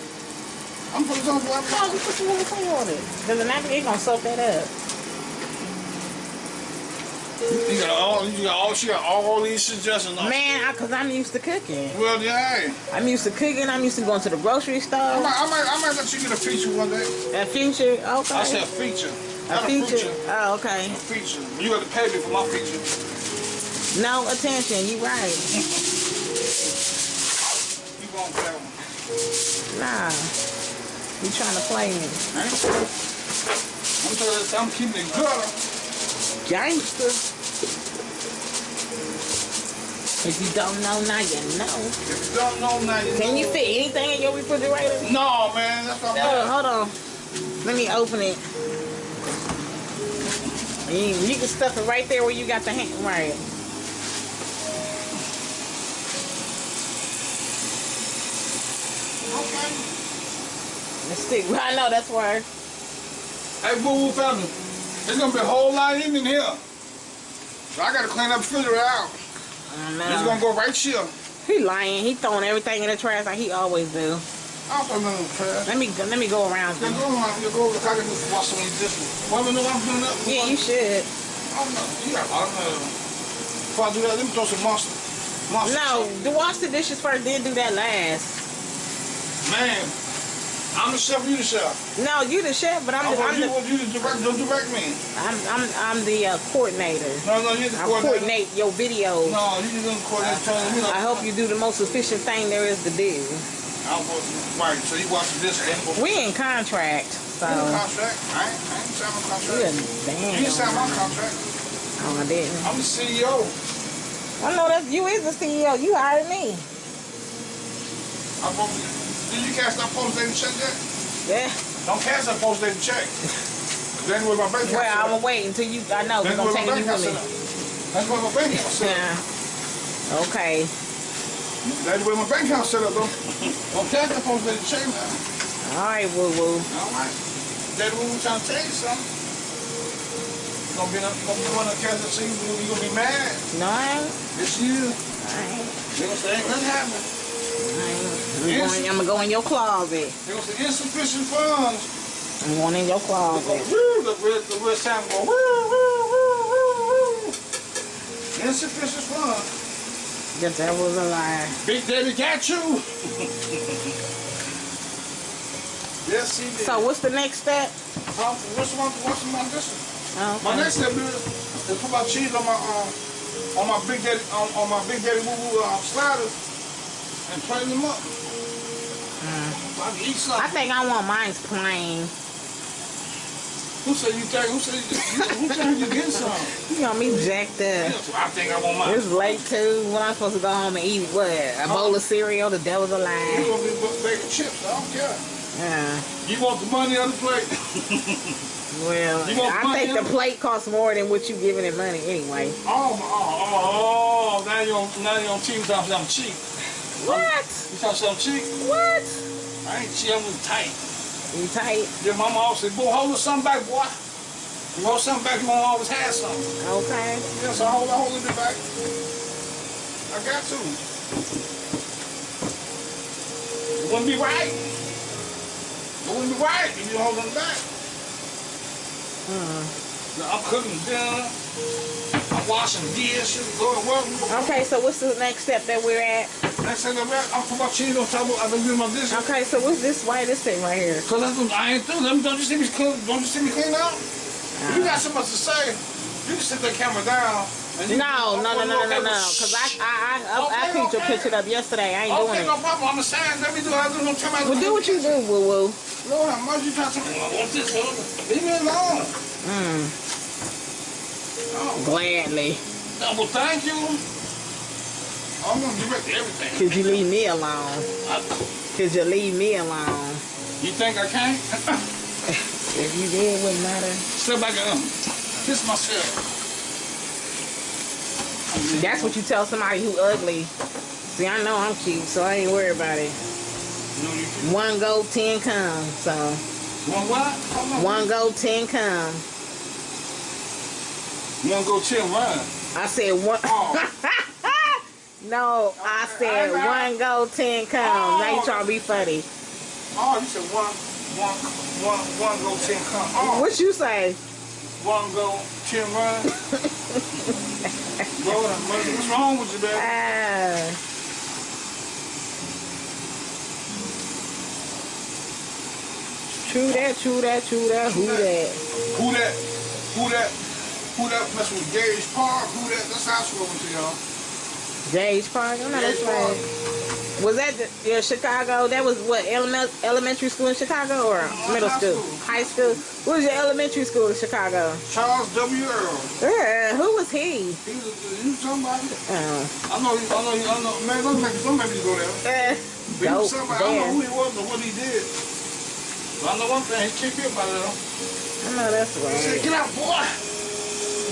I'm putting for No, you put some aluminum foil on it. Cause the napkin ain't gonna soak that up. You got all, you got all, she got all these suggestions. Oh, Man, I, cause I'm used to cooking. Well, yeah. I'm used to cooking. I'm used to going to the grocery I store. might, I might, I might let you get a feature one day. A feature, okay. I said feature. a feature. A feature. Oh, okay. A feature. You got to pay me for my feature. No attention. You right. You won't pay one. Nah. You trying to play me? I'm telling you, I'm keeping it good. Gangster. If you don't know, now you know. If you don't know now, you Can know. you fit anything in your refrigerator? No, man, that's what I'm Oh, hold on. Let me open it. You, you can stuff it right there where you got the hand. Right. The stick. I know that's where. Hey, Boo Boo family, there's gonna be a whole lot in in here. So I gotta clean up the refrigerator out. I It's gonna go right here. He lying. He throwing everything in the trash like he always do. I don't put nothing in the trash. Let me go, let me go around. Then go around, you go over the car and just wash some of these dishes. Want me to know I'm doing that? Yeah, you should. I don't know. You got a lot of uh, Before I do that, let me throw some monster. monster No, do wash the dishes first, then do that last. Man, I'm the chef, you the chef. No, you the chef, but I'm I the, want I'm you, the, you to direct, don't direct me. I'm, I'm, I'm the uh, coordinator. No, no, you're the I coordinator. coordinate your videos. No, you gonna coordinate. Tell you know, I hope you do the most efficient thing there is to do. I was, right, so you watch this and. We in contract, so in contract? I ain't, I ain't signing my you contract. damn. You didn't sign my contract. Oh, I didn't. I'm the CEO. I know that you is the CEO. You hired me. I'm did you cash that post dated check yet? Yeah. Don't cash that post dated check. Then with my bank account. Well, I'm going to wait until you. I know we're gonna where take my you bank account with set me. That's where my bank account set up. Yeah. Okay. That's where my bank account set up, though. Don't cash that post dated check now. All right, woo woo. All right. That's what we trying to tell you something. You're gonna be gonna be one of the cats that you, gonna be mad. No. This year, I ain't. they're gonna say, ain't nothing happening. I'm, going, I'm gonna go in your closet. They're gonna say, insufficient funds. I'm going in your closet. woo, the red, the red sound go, woo, woo, woo, woo, woo. Insufficient funds. The devil's a lie. Big Daddy got you. yes, he did. So what's the next step? Um, what's my, what's my, this? Oh, My next step is, is put my cheese on my, um, on my Big Daddy, on, on my Big Daddy Woo Woo um, sliders and plain them up. So I can eat something. I think I want mine's plain. Who said you think? Who said you? Who said you get some? You got me jacked up. I think I want mine. It's late too. When I'm supposed to go home and eat what? A bowl of cereal? The devil's a You gonna be bacon chips? I don't care. Yeah. You want the money on the plate? Well, I think the plate costs more than what you giving it money anyway. Oh, my- oh, oh, now you on now you on TV I'm cheap. What? You talking something cheap? What? I ain't cheap. I'm just tight. You tight? Your mama always said, "Boy, hold something back, boy. You hold something back, you won't always have something." Okay. Yeah, so I hold, I hold it back. I got to. It wouldn't be right. It wouldn't be right if you hold them back. Hmm. Now, I'm cooking dinner. I'm washing dishes. Going to work. Okay, so what's the next step that we're at? Next thing I'm at, I'm putting my cheese on top of I've been doing my dishes. Okay, so what's this? Why this thing right here? Cause that's what I ain't through. Let me, don't you see me clean? Don't you see me clean out? If you got so much to say, you can sit the camera down. And you No, no, no, no, no, no, no. Cause I, I, I, I, I Okay, picked your picture up yesterday. I ain't Okay, doing no problem. I'm a saying, let me do I do. Don't tell me. Well, do what you do, woo woo. Lord, how much you trying to tell me? What's this? Leave me alone. Mm, Oh, gladly. no, well, thank you. I'm gonna direct everything. Could you leave me alone? Could you leave me alone? you think I can? If you did, it wouldn't matter. Step back um, kiss myself. That's what you tell somebody who ugly. See, I know I'm cute, so I ain't worried about it. No. One go, ten come. So One what? On. one go, ten come. You wanna go chill, run? I said one. Oh. no, I said one go, ten come. Now you trying to be funny. Oh, you said one, one, one, one go, ten come. Oh, What you say? one go, ten run. Lord, what's wrong with you, baby? Ah. True that, true that, true that, who that? Who that? Who that? Who that mess with Gage Park? Who that? That's how I swear to y'all. Gage Park? I know that's right. Was that the, yeah, Chicago? That was what, element, elementary school in Chicago or middle high school? school. High school? What was your elementary school in Chicago? Charles W. Earle. Yeah, who was he? He was, he was somebody. Oh. I know, he, I know, he, I know. Man, don't make, don't go there. Eh, But he was dope somebody. I don't know who he was or what he did. But I know one thing. He kicked me up out of there. I know that's He said, right. get out, boy.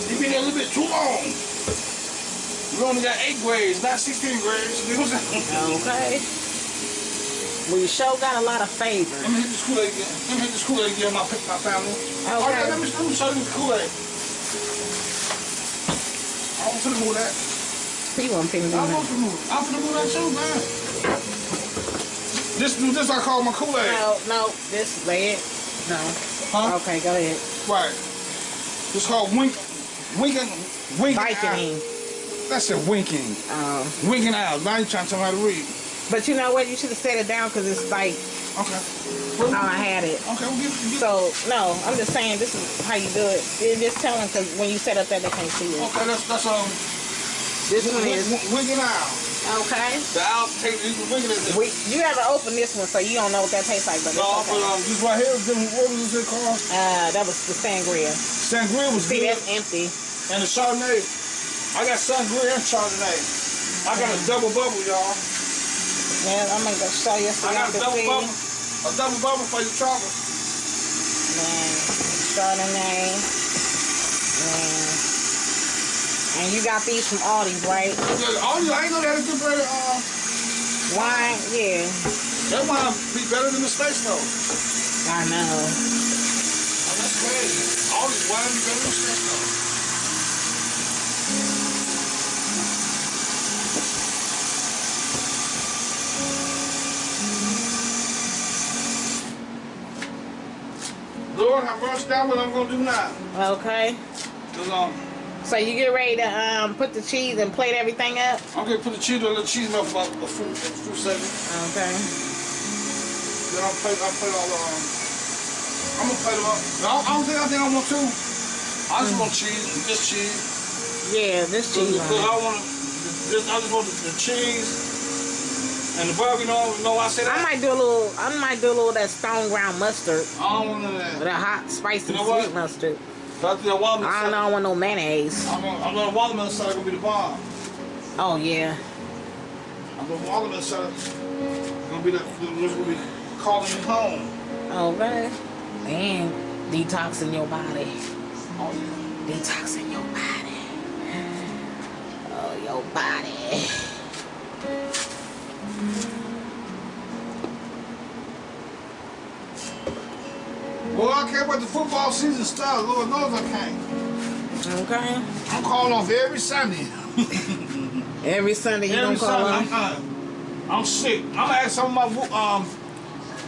You been there a little bit too long. We only got eight grades, not 16 grades. You know what I'm saying? Okay. We sure got a lot of favors. Let me hit this Kool-Aid again. Let me hit this Kool-Aid again, my, my family. Okay. All right, let me, let me show you the Kool-Aid. I'm finna move that. He won't pay me I'm no finna move I'm finna move that too, man. This, this I call my Kool-Aid. No, no, this red. No. Huh? Okay, go ahead. Right. It's called wink, winking, winking out. That's it, winking. Um, Winking out. Now you trying to tell me how to read. but you know what? You should have set it down because it's like Okay. how I had it. Okay, we'll So no, I'm just saying this is how you do it. You just telling because when you set up that they can't see it. Okay, that's, that's, um, This one is winking out. Okay. The you can wink it We you haven't opened this one, so you don't know what that tastes like. But it's No, but okay. um, this right here, what was this called? Uh, that was the sangria. Sangria was See, good. that's empty. And the Chardonnay. I got Sangria and Chardonnay. I got a double bubble, y'all. Yeah, I'm gonna go show you so I got a double see. bubble. A double bubble for your trouble. Man, Chardonnay. Man. And you got these from Aldi's, right? Yeah, all you, I ain't know that it's good better. Uh, Wine, yeah. that might be better than the space though. I know. Oh, that's crazy. All these wine be better than the space though. Lord, have mercy, that's what I'm gonna do now. Okay. Cause um, So you get ready to um put the cheese and plate everything up? I'm gonna put the cheese on the cheese melt for a a fruit segment. Okay. Then I'll play, I'll play all the, um, I'm gonna play them up. I don't, I don't think I think I want two. I just want cheese, just cheese. Yeah, this cheese Because I want, just, I just want the, the cheese and the burger. You know, you know why I say it. I might do a little I might do a little of that stone ground mustard. I don't want of With that. that hot, spicy, You know what? sweet mustard. I think the watermelon I don't know, want no mayonnaise. I'm gonna, I'm gonna watermelon salad gonna be the bomb. Oh yeah. I'm gonna watermelon salad gonna be the, the gonna be calling me home. Okay. And detoxing your body. Oh yeah. Detoxing your body. Oh, your body. Well, I can't wait the football season start. Lord knows I can't. Okay. I'm calling off every Sunday. Every Sunday you Every don't call Sunday, them. I'm, I'm sick. I'm gonna ask some of my um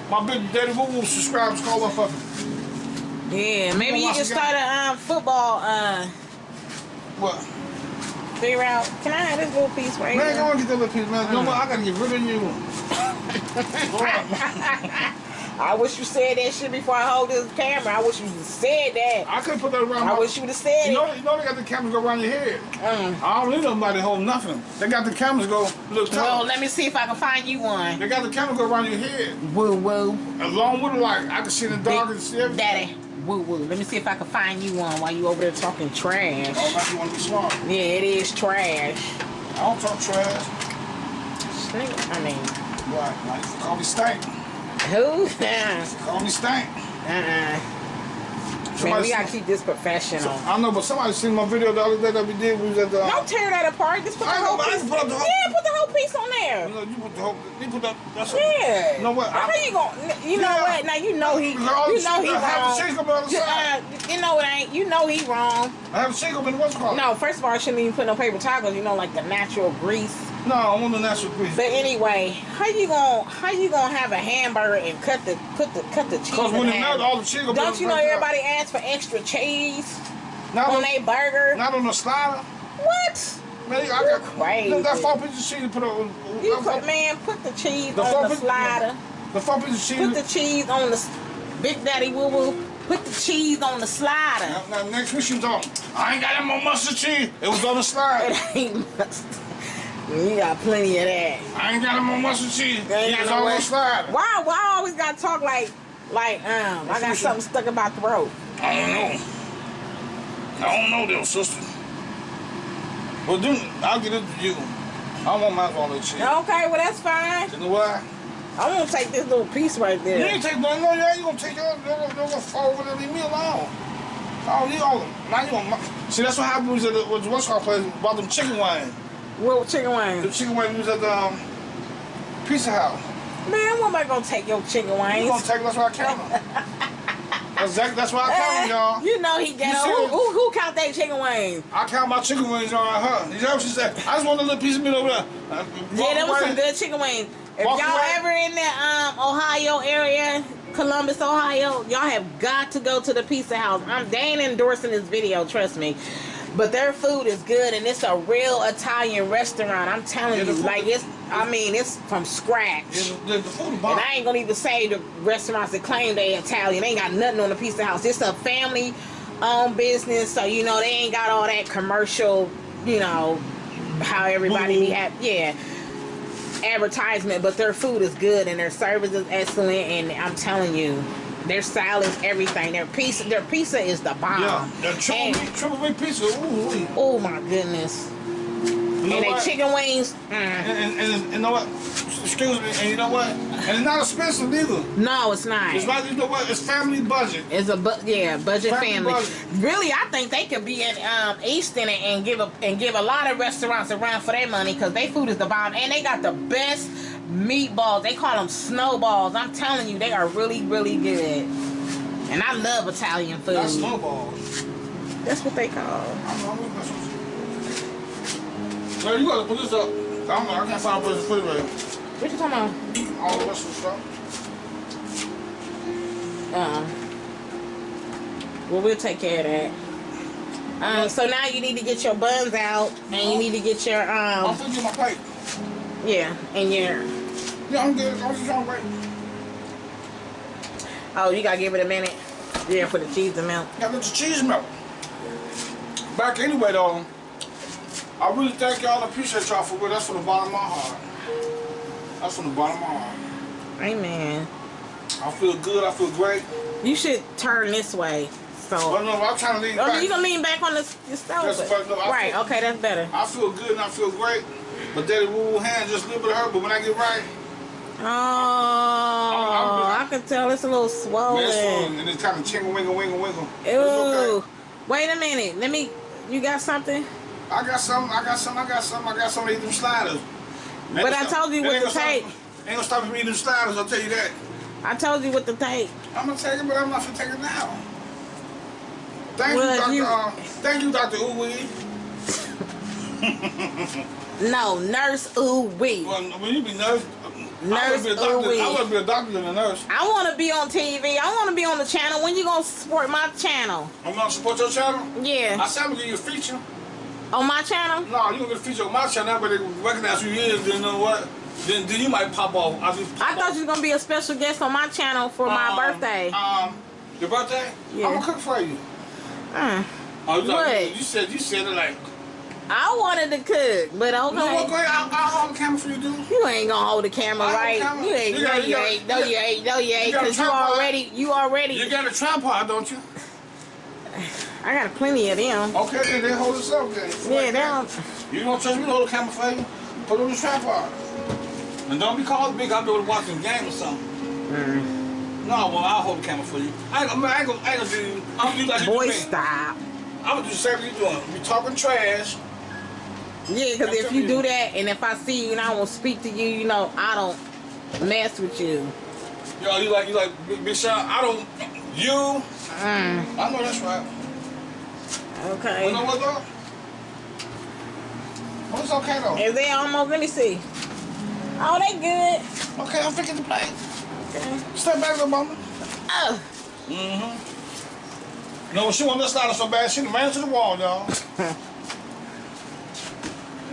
my big daddy woo woo subscribers to call up for me. Yeah, maybe you can start a um, football uh What? figure out. Can I have this little piece right Man, here? go and get that little piece, man. You know what? I gotta get rid of you. I wish you said that shit before I hold this camera. I wish you said that. I couldn't put that around I my. wish you would have said You it. know, you know they got the cameras go around your head. Mm. I don't need nobody to hold nothing. They got the cameras go look Well, let me see if I can find you one. They got the camera go around your head. Woo woo. Along with the light, I can see the dark and see everything. Daddy. Woo woo. Let me see if I can find you one while you over there talking trash. Oh, you want to be smart. Yeah, it is trash. I don't talk trash. Nigga, I mean, Right, like, call me stank. Who? Call me stank. uh-uh. Man, Somebody we gotta keep this professional. I know, but somebody seen my video the other day that we did. We was at the. Don't tear that apart. Just put the I know, whole piece. can put up the whole- Yeah, put the whole piece on You there. know, you put the whole. You put that. That's a, Yeah. You know what? How I- you gonna? You know Yeah. what? Now you know he. You know shit- he I have wrong. the on the You, side. uh, you know it ain't. You know he wrong. I have a single in what's it called? No, first of all, I shouldn't even put no paper towels. You know, like the natural grease. No, I want the natural grease. But anyway, how you gonna how you gonna have a hamburger and cut the put the cut the cheese? Because when it melts, all the cheese Don't you know everybody asks for extra cheese Not on on, their burger? not on the slider. What? Man, I got crazy. Look, that four pieces of cheese you put on. You put four- man, put the cheese The on the slider. The four pieces of cheese. Put the cheese on the Big Daddy Woo Woo. Put the cheese on the slider. now, now, next week she on. I ain't got more mustard cheese. It was on the slide. It ain't mustard. You got plenty of that. I ain't got no more mustard cheese. Ain't It was no on way. slide. Why? Why I always gotta talk like, like um, I got something stuck in my throat. I don't know. I don't know, though, sister. Well, then I'll get it to you. I don't want my all that cheese. Okay, well that's fine. You know why? I won't take this little piece right there. You ain't take no, no, you ain't gonna take your, gonna, you're fall over there leave me alone. I don't all them. Now you gonna, see, that's what happened was at the, what's called place, bought them chicken wings. What chicken wings? The chicken wings was at the, um, Pizza House. Man, what am I gonna take your chicken wings? You gonna take that's why I count them. That's exactly that's why I count them, y'all. You know he. You Who, who, who count their chicken wings? I count my chicken wings on her. You know what she said? I just want a little piece of meat over there. Uh, Yeah, that was some good chicken wings. If y'all ever in the um, Ohio area, Columbus, Ohio, y'all have got to go to the Pizza House. I'm ain't endorsing this video, trust me. But their food is good and it's a real Italian restaurant. I'm telling Yeah, you, like it's I mean, it's from scratch. Yeah, the, the, And. I ain't gonna even say the restaurants that claim they Italian. They ain't got nothing on the Pizza House. It's a family owned business, so you know they ain't got all that commercial, you know, how everybody be at yeah. Advertisement, but their food is good and their service is excellent and I'm telling you, their salads, everything. Their pizza their pizza is the bomb. Yeah, the triple And- meat, triple meat pizza. Ooh. Oh my goodness. You know and they chicken wings. mm. And, and, and, you know what? Excuse me. And you know what? And it's not expensive either. No, it's not. It's like you know what? It's family budget. It's a bu- yeah budget Family family. budget. Really, I think they could be in um, Easton and, and give a and give a lot of restaurants a run for their money because their food is the bomb and they got the best meatballs. They call them snowballs. I'm telling you, they are really really good. And I love Italian food. Not snowballs. That's what they call. I don't know. That's what so you gotta put this up. I'm, I can't find a place to put it right. What you talking about? All the rest of the stuff. Um, well, we'll take care of that. Um, so now you need to get your buns out, and you need to get your um. I'm finna get my plate. yeah, and your Yeah, I'm good. I'm just wait. oh, you gotta give it a minute. Yeah, for the cheese to melt. Got the cheese melt. Back anyway though, I really thank y'all appreciate y'all for what that's from the bottom of my heart. That's from the bottom of my heart. Amen. I feel good, I feel great. You should turn this way. So, oh, no, I'm trying to lean oh, back. you gonna lean back on the, the stove? No, right. feel- Okay, that's better. I feel good and I feel great. But daddy woo woo hand just a little bit hurt, but when I get right, Oh, I can tell it's a little man, swollen. And it's kind of chingle wingle wingle wingle. Ew. okay. Wait a minute. Let me. You got something? I got some, I got some, I got some, I got some of these sliders. Ain't But I stop- told you what to take. stop- Ain't gonna stop me eating them sliders, I'll tell you that. I told you what to take. I'm gonna take it, but I'm not gonna take it now. Thank Well, you, Doctor. you- Uh, thank you, Doctor Uwe. No, nurse. Wee. Well, when you be nurse, Nurse would be a doctor. Uwe. I be a doctor than a nurse. I want to be on TV. I want to be on the channel. When you gonna support my channel? I'm gonna support your channel. Yeah. I said I'm gonna give you a feature. on my channel. No, you gonna get a feature on my channel, but they recognize who you is. Then you know what? Then, then you might pop off. I, just pop I thought you was gonna be a special guest on my channel for my Um, birthday. Um, your birthday? Yeah. I'm gonna cook for you. Mm. Oh, you, like, What? you said you said it like. I wanted to cook, but You know what? Go okay. ahead. I'll, I'll hold the camera for you, dude. You ain't gonna hold the camera, I right? camera. You ain't. You No, you you ain't. No, you you ain't. No, you ain't. Cause you tripod. already. You already. You got a tripod, don't you? I got plenty of them. Okay, then, then hold this up then. Yeah, they don't. You don't trust me to hold the camera for you? Put it on the tripod. And don't be called big. I'll be able to watch some game or something. Mm-hmm. No, well, I'll hold the camera for you. I ain't gonna, I ain't gonna, I ain't gonna do, I'm gonna do like you Boy, do stop. I'm gonna do the same thing you're doing. We talking trash. Yeah, because if you do that, and if I see you and I won't speak to you, you know, I don't mess with you. Yo, you like, you like, Big, I don't, you, Mm, I know that's right. okay. You know what though? Well, it's okay though. Is they almost? Let me see. Oh, they good. Okay, I'm picking the plate. Okay. Step back, little mama. Oh, Mm-hmm. No, she want this slider so bad, she ran to the wall, y'all.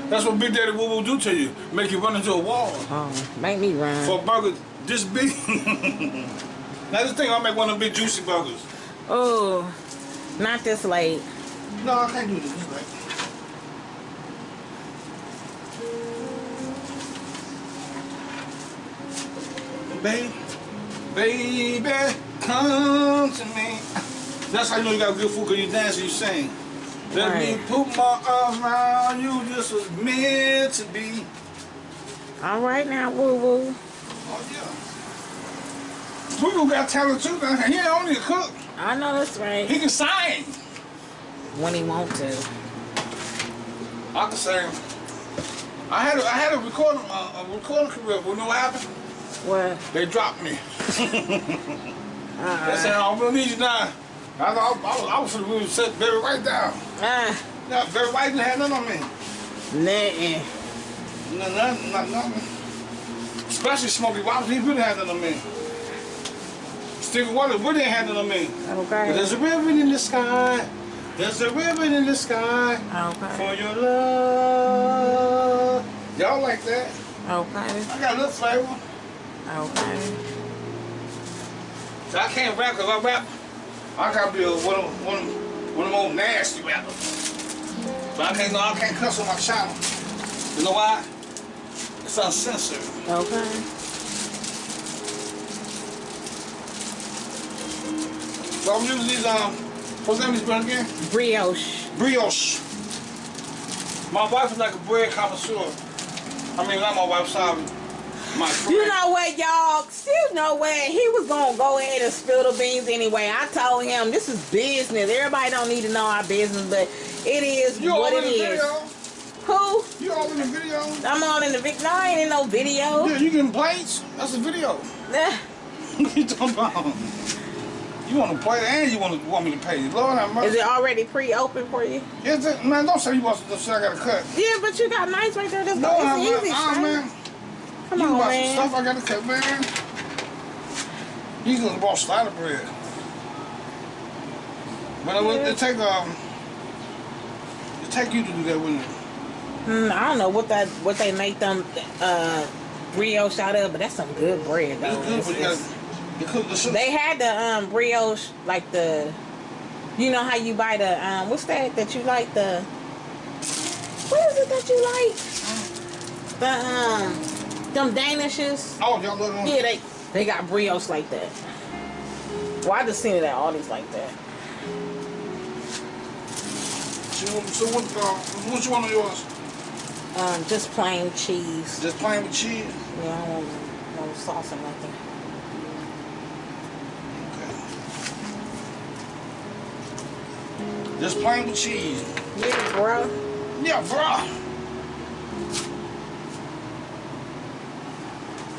That's what Big Daddy Woo Woo do to you. Make you run into a wall. oh, make me run. For a burger this big. now this thing, I'll make one of them big juicy burgers. Oh, not this late. No, I can't do this. Right. Baby, baby, come to me. That's how you know you got good food, because you dance and you sing. Let me Right. put my arms around you, this was meant to be. All right now, woo woo. Oh, yeah. Woo got talent too. He ain't only a cook, I know that's right. he can sing. When he want to. I can sing. I had a, I had a recording uh, a recording career, but you know what happened? What? They dropped me. Uh, They said, "Oh, we don't need you now." I thought I was, I was, I was, we was set Barry White down. uh, Yeah, Barry White didn't have nothing on me. Nothing. No, nothing, not nothing. Especially Smokey Robinson, he really had nothing on me. Stevie Wonder really ain't had nothing on me. But Okay. there's a ribbon in the sky. There's a ribbon in the sky Okay. for your love. Y'all like that? Okay. I got a little flavor. Okay. So I can't rap because I rap. I gotta be a, one of one of one of them old nasty rappers. But I can't no, I can't cuss on my channel. You know why? It's uncensored. Okay. So I'm using these um what's the name this brand again? Brioche. Brioche. My wife is like a bread connoisseur. I mean not my wife, sorry. My friend. You know what, y'all? Still know what? He was gonna go ahead and spill the beans anyway. I told him this is business. Everybody don't need to know our business, but it is you what it is. Who? You all in the video? I'm on in the video. No, I ain't in no video. Yeah, you getting plates? That's a video. What you talking about? You want to play and you want to want me to pay you. Lord have mercy. Is it already pre-open for you? Yes, it- man, don't say you want to say I got to cut. Yeah, but you got nice right there. That's No, go. I'm It's not. easy. Ah, man. Come you on, about some stuff I got to cut, man. You gonna bought slider bread. But Yeah. it take um, it take you to do that, wouldn't it? Hmm, I don't know what that what they make them uh brioche out of, but that's some good bread though. It's good, It's- but you it's- the. They had the um brioche like the you know how you buy the um what's that that you like the what is it that you like? The um them danishes. oh, y'all look on. Yeah, they they got brioche like that. Well, I just seen it at Aldi's like that. So, so what? Uh, what you want on yours? Um, just plain cheese. Just plain with cheese. Yeah, I don't want no sauce or nothing. Okay. Just plain with cheese. Yeah, bro. Yeah, bruh.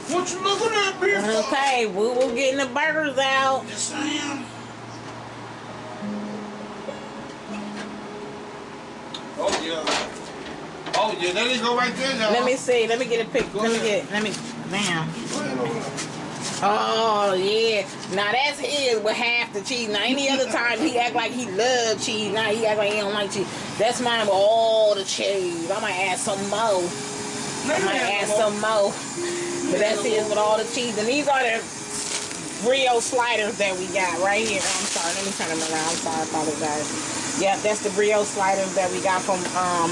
What you looking at me for? Okay, we will getting the burgers out. Yes, I am. Oh yeah. Oh yeah, there you go right there, y'all. Let me see. Let me get a pic. Go Let me get. Let me. Damn. Go ahead over there. Oh yeah. Now that's his with half the cheese. Now any other time he act like he love cheese. Now he act like he don't like cheese. That's mine with all the cheese. I might add some more. I might add some more. But that's it with all the cheese. And these are the Rio sliders that we got right here. I'm sorry. Let me turn them around. I'm sorry. I apologize. Yeah, that's the Rio sliders that we got from um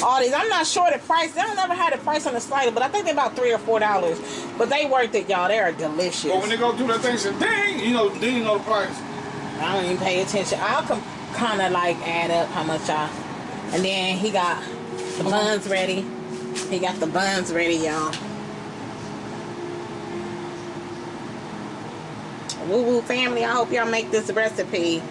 Aldi's. I'm not sure the price. They don't never had a price on the slider, but I think they're about three or four dollars. But they worth it, y'all. They are delicious. But when they go through that thing, say ding, you know, you know the price. I don't even pay attention. I'll kind of like add up how much I. And then he got the buns ready. He got the buns ready, y'all. Woo woo family, I hope y'all make this recipe.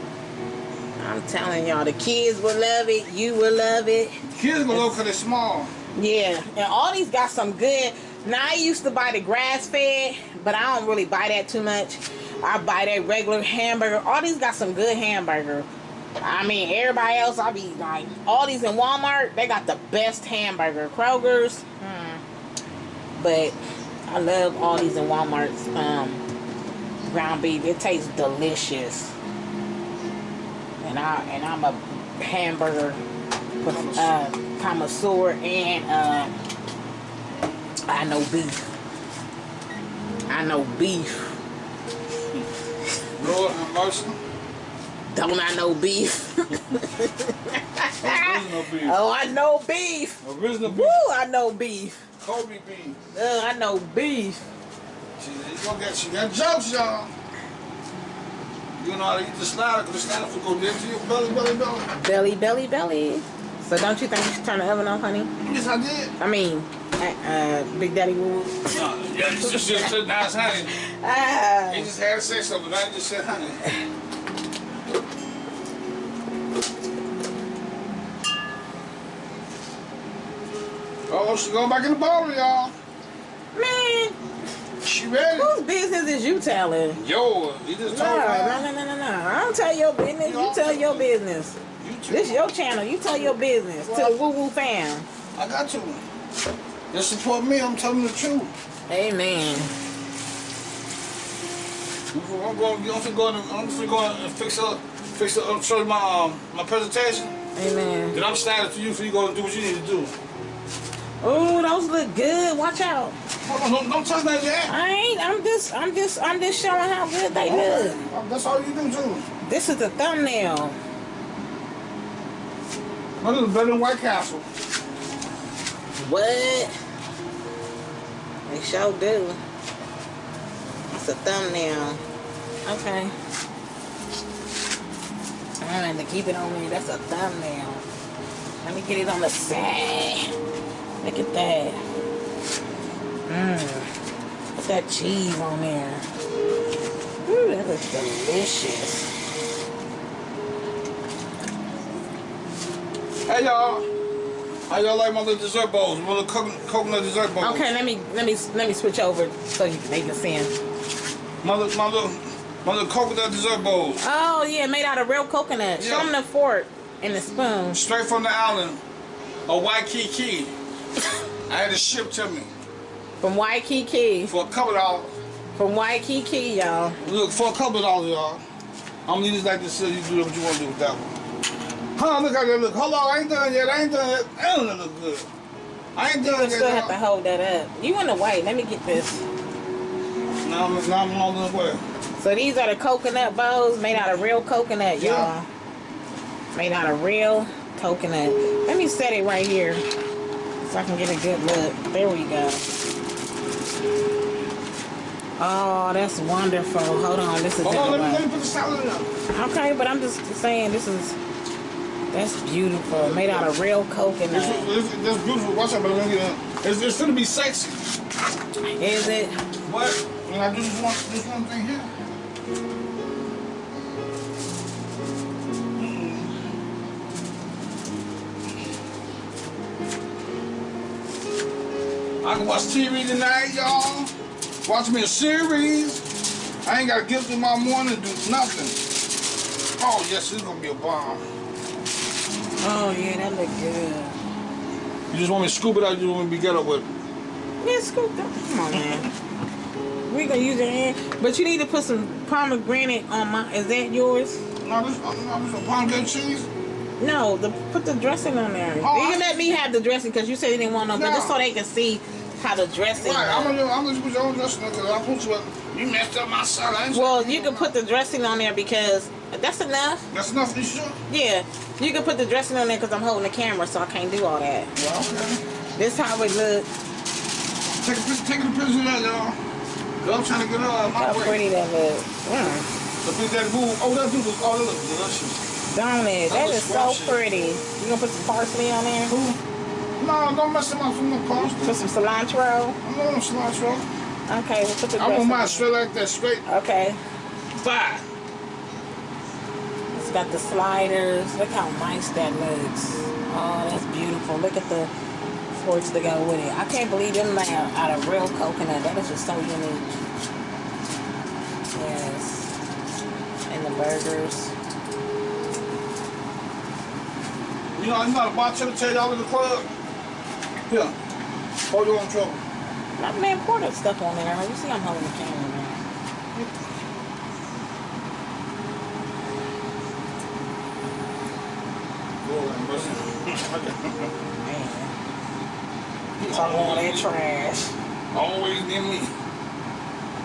I'm telling y'all, the kids will love it. You will love it. Kids gonna look because they're small. Yeah, and all these got some good. Now I used to buy the grass fed, but I don't really buy that too much. I buy that regular hamburger. All these got some good hamburger. I mean, everybody else, I be like, all these in Walmart, they got the best hamburger. Kroger's, hmm. but I love all these in Walmart's um, ground beef. It tastes delicious, and I and I'm a hamburger uh, connoisseur and uh, I know beef. I know beef. Lord have mercy. Don't I know beef? Original beef. oh, I know beef. Original beef. Woo, I know beef. Kobe beef. Uh, I know beef. She, get you got jokes, y'all. You know how to eat the slider, because the slider will go to your belly, belly, belly. Belly, belly, belly. So don't you think you should turn the oven on, honey? Yes, I did. I mean, uh, uh, Big Daddy Woo. No, yeah, you just said nice honey. Ah. He just had to say something, but I just said honey. Oh, she going back in the bottle, y'all. Man, She ready? Whose business is you telling? Yo, you just No, told me. no, no, no, no, no. I don't tell your business. You tell your business. You. This your channel. You tell your business to the Woo Woo fam. I got to. Just support me. I'm telling the truth. Amen. I'm going. I'm finna go. I'm finna go and fix up. Fix up. I'm show you my um my presentation. Amen. Then I'm standing for you for you go and do what you need to do. Oh, those look good. Watch out. On, don't, don't touch that yet. I ain't. I'm just. I'm just. I'm just showing how good they look. That's all you do. This is the thumbnail. What is better than White Castle? What? They sure do. It's a thumbnail. Okay. I had to keep it on me. That's a thumbnail. Let me get it on the side. Look at that. Mmm. Put that cheese on there. Ooh, that looks delicious. Hey y'all. How y'all like my little dessert bowls? My little coconut, coconut dessert bowls. Okay, let me let me let me switch over so you, they can see 'em. My little, my little, my little coconut dessert bowls. Oh yeah, made out of real coconut. Show Yeah. them the fork and the spoon. Straight from the island of Waikiki. I had it shipped to me From Waikiki. for a couple dollars. From Waikiki, y'all. Look, for a couple dollars, y'all. I'm gonna this like this so you do what you want to do with that one. Huh, look how that look. Hold on, I ain't done yet. I ain't done yet. That don't look good. I ain't done You done still yet. have to hold that up. You in the white. Let me get this. Now I'm, now I'm on the way. So these are the coconut bowls made out of real coconut, y'all. Yeah. Made out of real coconut. Let me set it right here so I can get a good look. There we go. Oh, that's wonderful. Hold on, this is Hold on, let me, let me put the salad in there. Okay, but I'm just saying this is that's beautiful. Made out of real coconut. this, this beautiful. Watch out, but let me get it. It's, it's gonna be sexy. Is it? What? I do this one, this one thing here. I can watch TV tonight, y'all. Watch me a series. I ain't gotta get up in my morning do nothing. Oh yes, this is gonna be a bomb. Oh yeah, that look good. You just want me to scoop it out, you just want me to get up with it. Yeah, scoop that. Come on, man. We gonna use your hand, but you need to put some pomegranate on my. Is that yours? No, this, uh, no, this a pomegranate cheese. No, the put the dressing on there. Oh, you I- can let me have the dressing because you said you didn't want no, but No. just so they can see how the dressing. Right, I'm gonna, I'm gonna put your own dressing because I put you, you messed up my salad. Well, you can put the dressing on there because that's enough. That's enough, you sure? Yeah, you can put the dressing on there because I'm holding the camera, so I can't do all that. Well, okay. This how it look. Take a picture, take a picture of that, y'all. Girl, I'm trying to get her out of my How way. pretty that look. Mm. The bitch that move, oh, that dude, oh, that look delicious. Don't it? That That was is so pretty. You gonna put some parsley on there? Who? No, don't mess up from the. Put some cilantro. I'm not on cilantro. Okay, we'll put the I want dressing mine straight like that, straight. Okay. Fire. It's got the sliders. Look how nice that looks. Oh, that's beautiful. Look at the forks that go with it. I can't believe them made out out of real coconut. That is just so unique. Yes. And the burgers. You know, I'm not a bartender tell y'all in the club. Here. Hold your own trouble. Not man, pour that stuff on there. You see I'm holding the camera, man. Man. Talking all that trash. Always near me.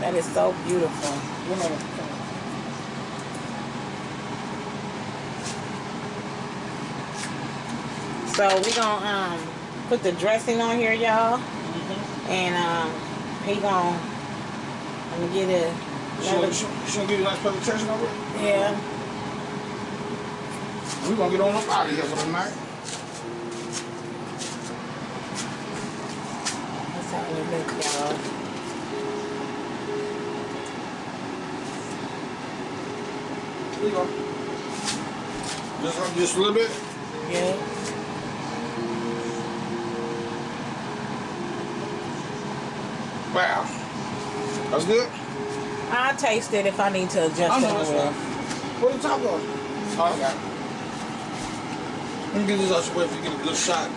That is so beautiful. You know, So we gonna um put the dressing on here, y'all, and um he gonna let me get it. She gonna, she, she gonna give you a nice presentation it? Yeah. We gonna get on up out of here for the night. That's how it look, y'all. Here you go. Just, just a little bit. Yeah. Wow. That's good? I'll taste it if I need to adjust I it. know more. right. What the top on? Oh, I it. Let me get this out your way if you get a good shot.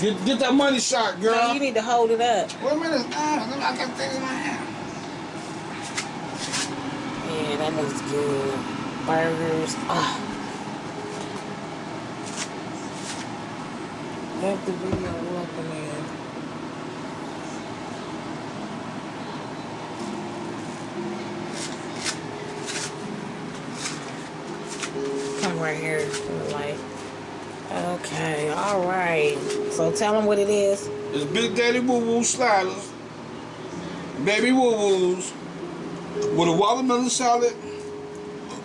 Get, get that money shot, girl. No, you need to hold it up. Wait a minute. Ah, I got things in my hand. Yeah, that looks good. Burgers. Ah. Let the video open in. Right here to the light. Okay, all right. So tell them what it is. It's Big Daddy Woo Woo sliders, baby woo woos, with a watermelon salad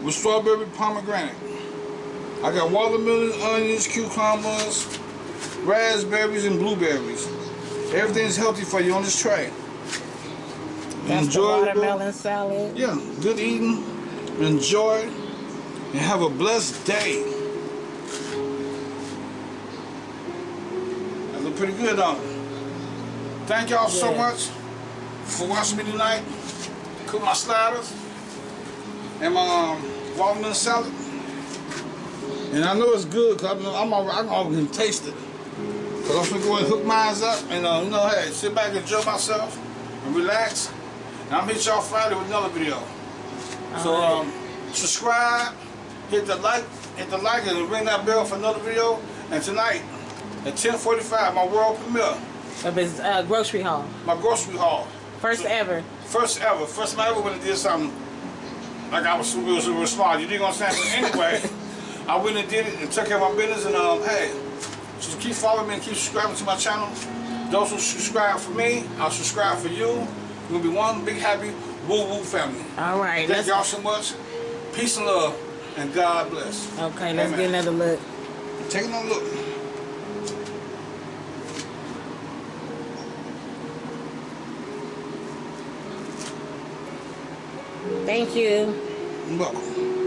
with strawberry pomegranate. I got watermelon, onions, cucumbers, raspberries, and blueberries. Everything's healthy for you on this tray. That's Enjoy the watermelon salad. Yeah, good eating. Enjoy. And have a blessed day. That look pretty good, don't it? Thank y'all so much for watching me tonight. Cook my sliders and my um, watermelon salad. And I know it's good because I'm, I'm, already- I can already taste it. Because I'm going to go and hook mine up and, uh, you know, hey, sit back and enjoy myself and relax. And I'm hit y'all Friday with another video. So um, subscribe, hit the like, hit the like, and ring that bell for another video. And tonight at 10:45, my world premiere, Of his uh, grocery haul. my grocery haul, First ever. first ever, first time I ever went and did something like I was super, real, super smart. You dig what I'm saying? But anyway, I went and did it and took care of my business. And um, hey, just keep following me and keep subscribing to my channel. Those who subscribe for me, I'll subscribe for you. We'll be one big happy woo woo family. All right. Thank y'all so much. Peace and love, and God bless. okay, let's Amen. get another look. Take another look. Thank you. You're welcome.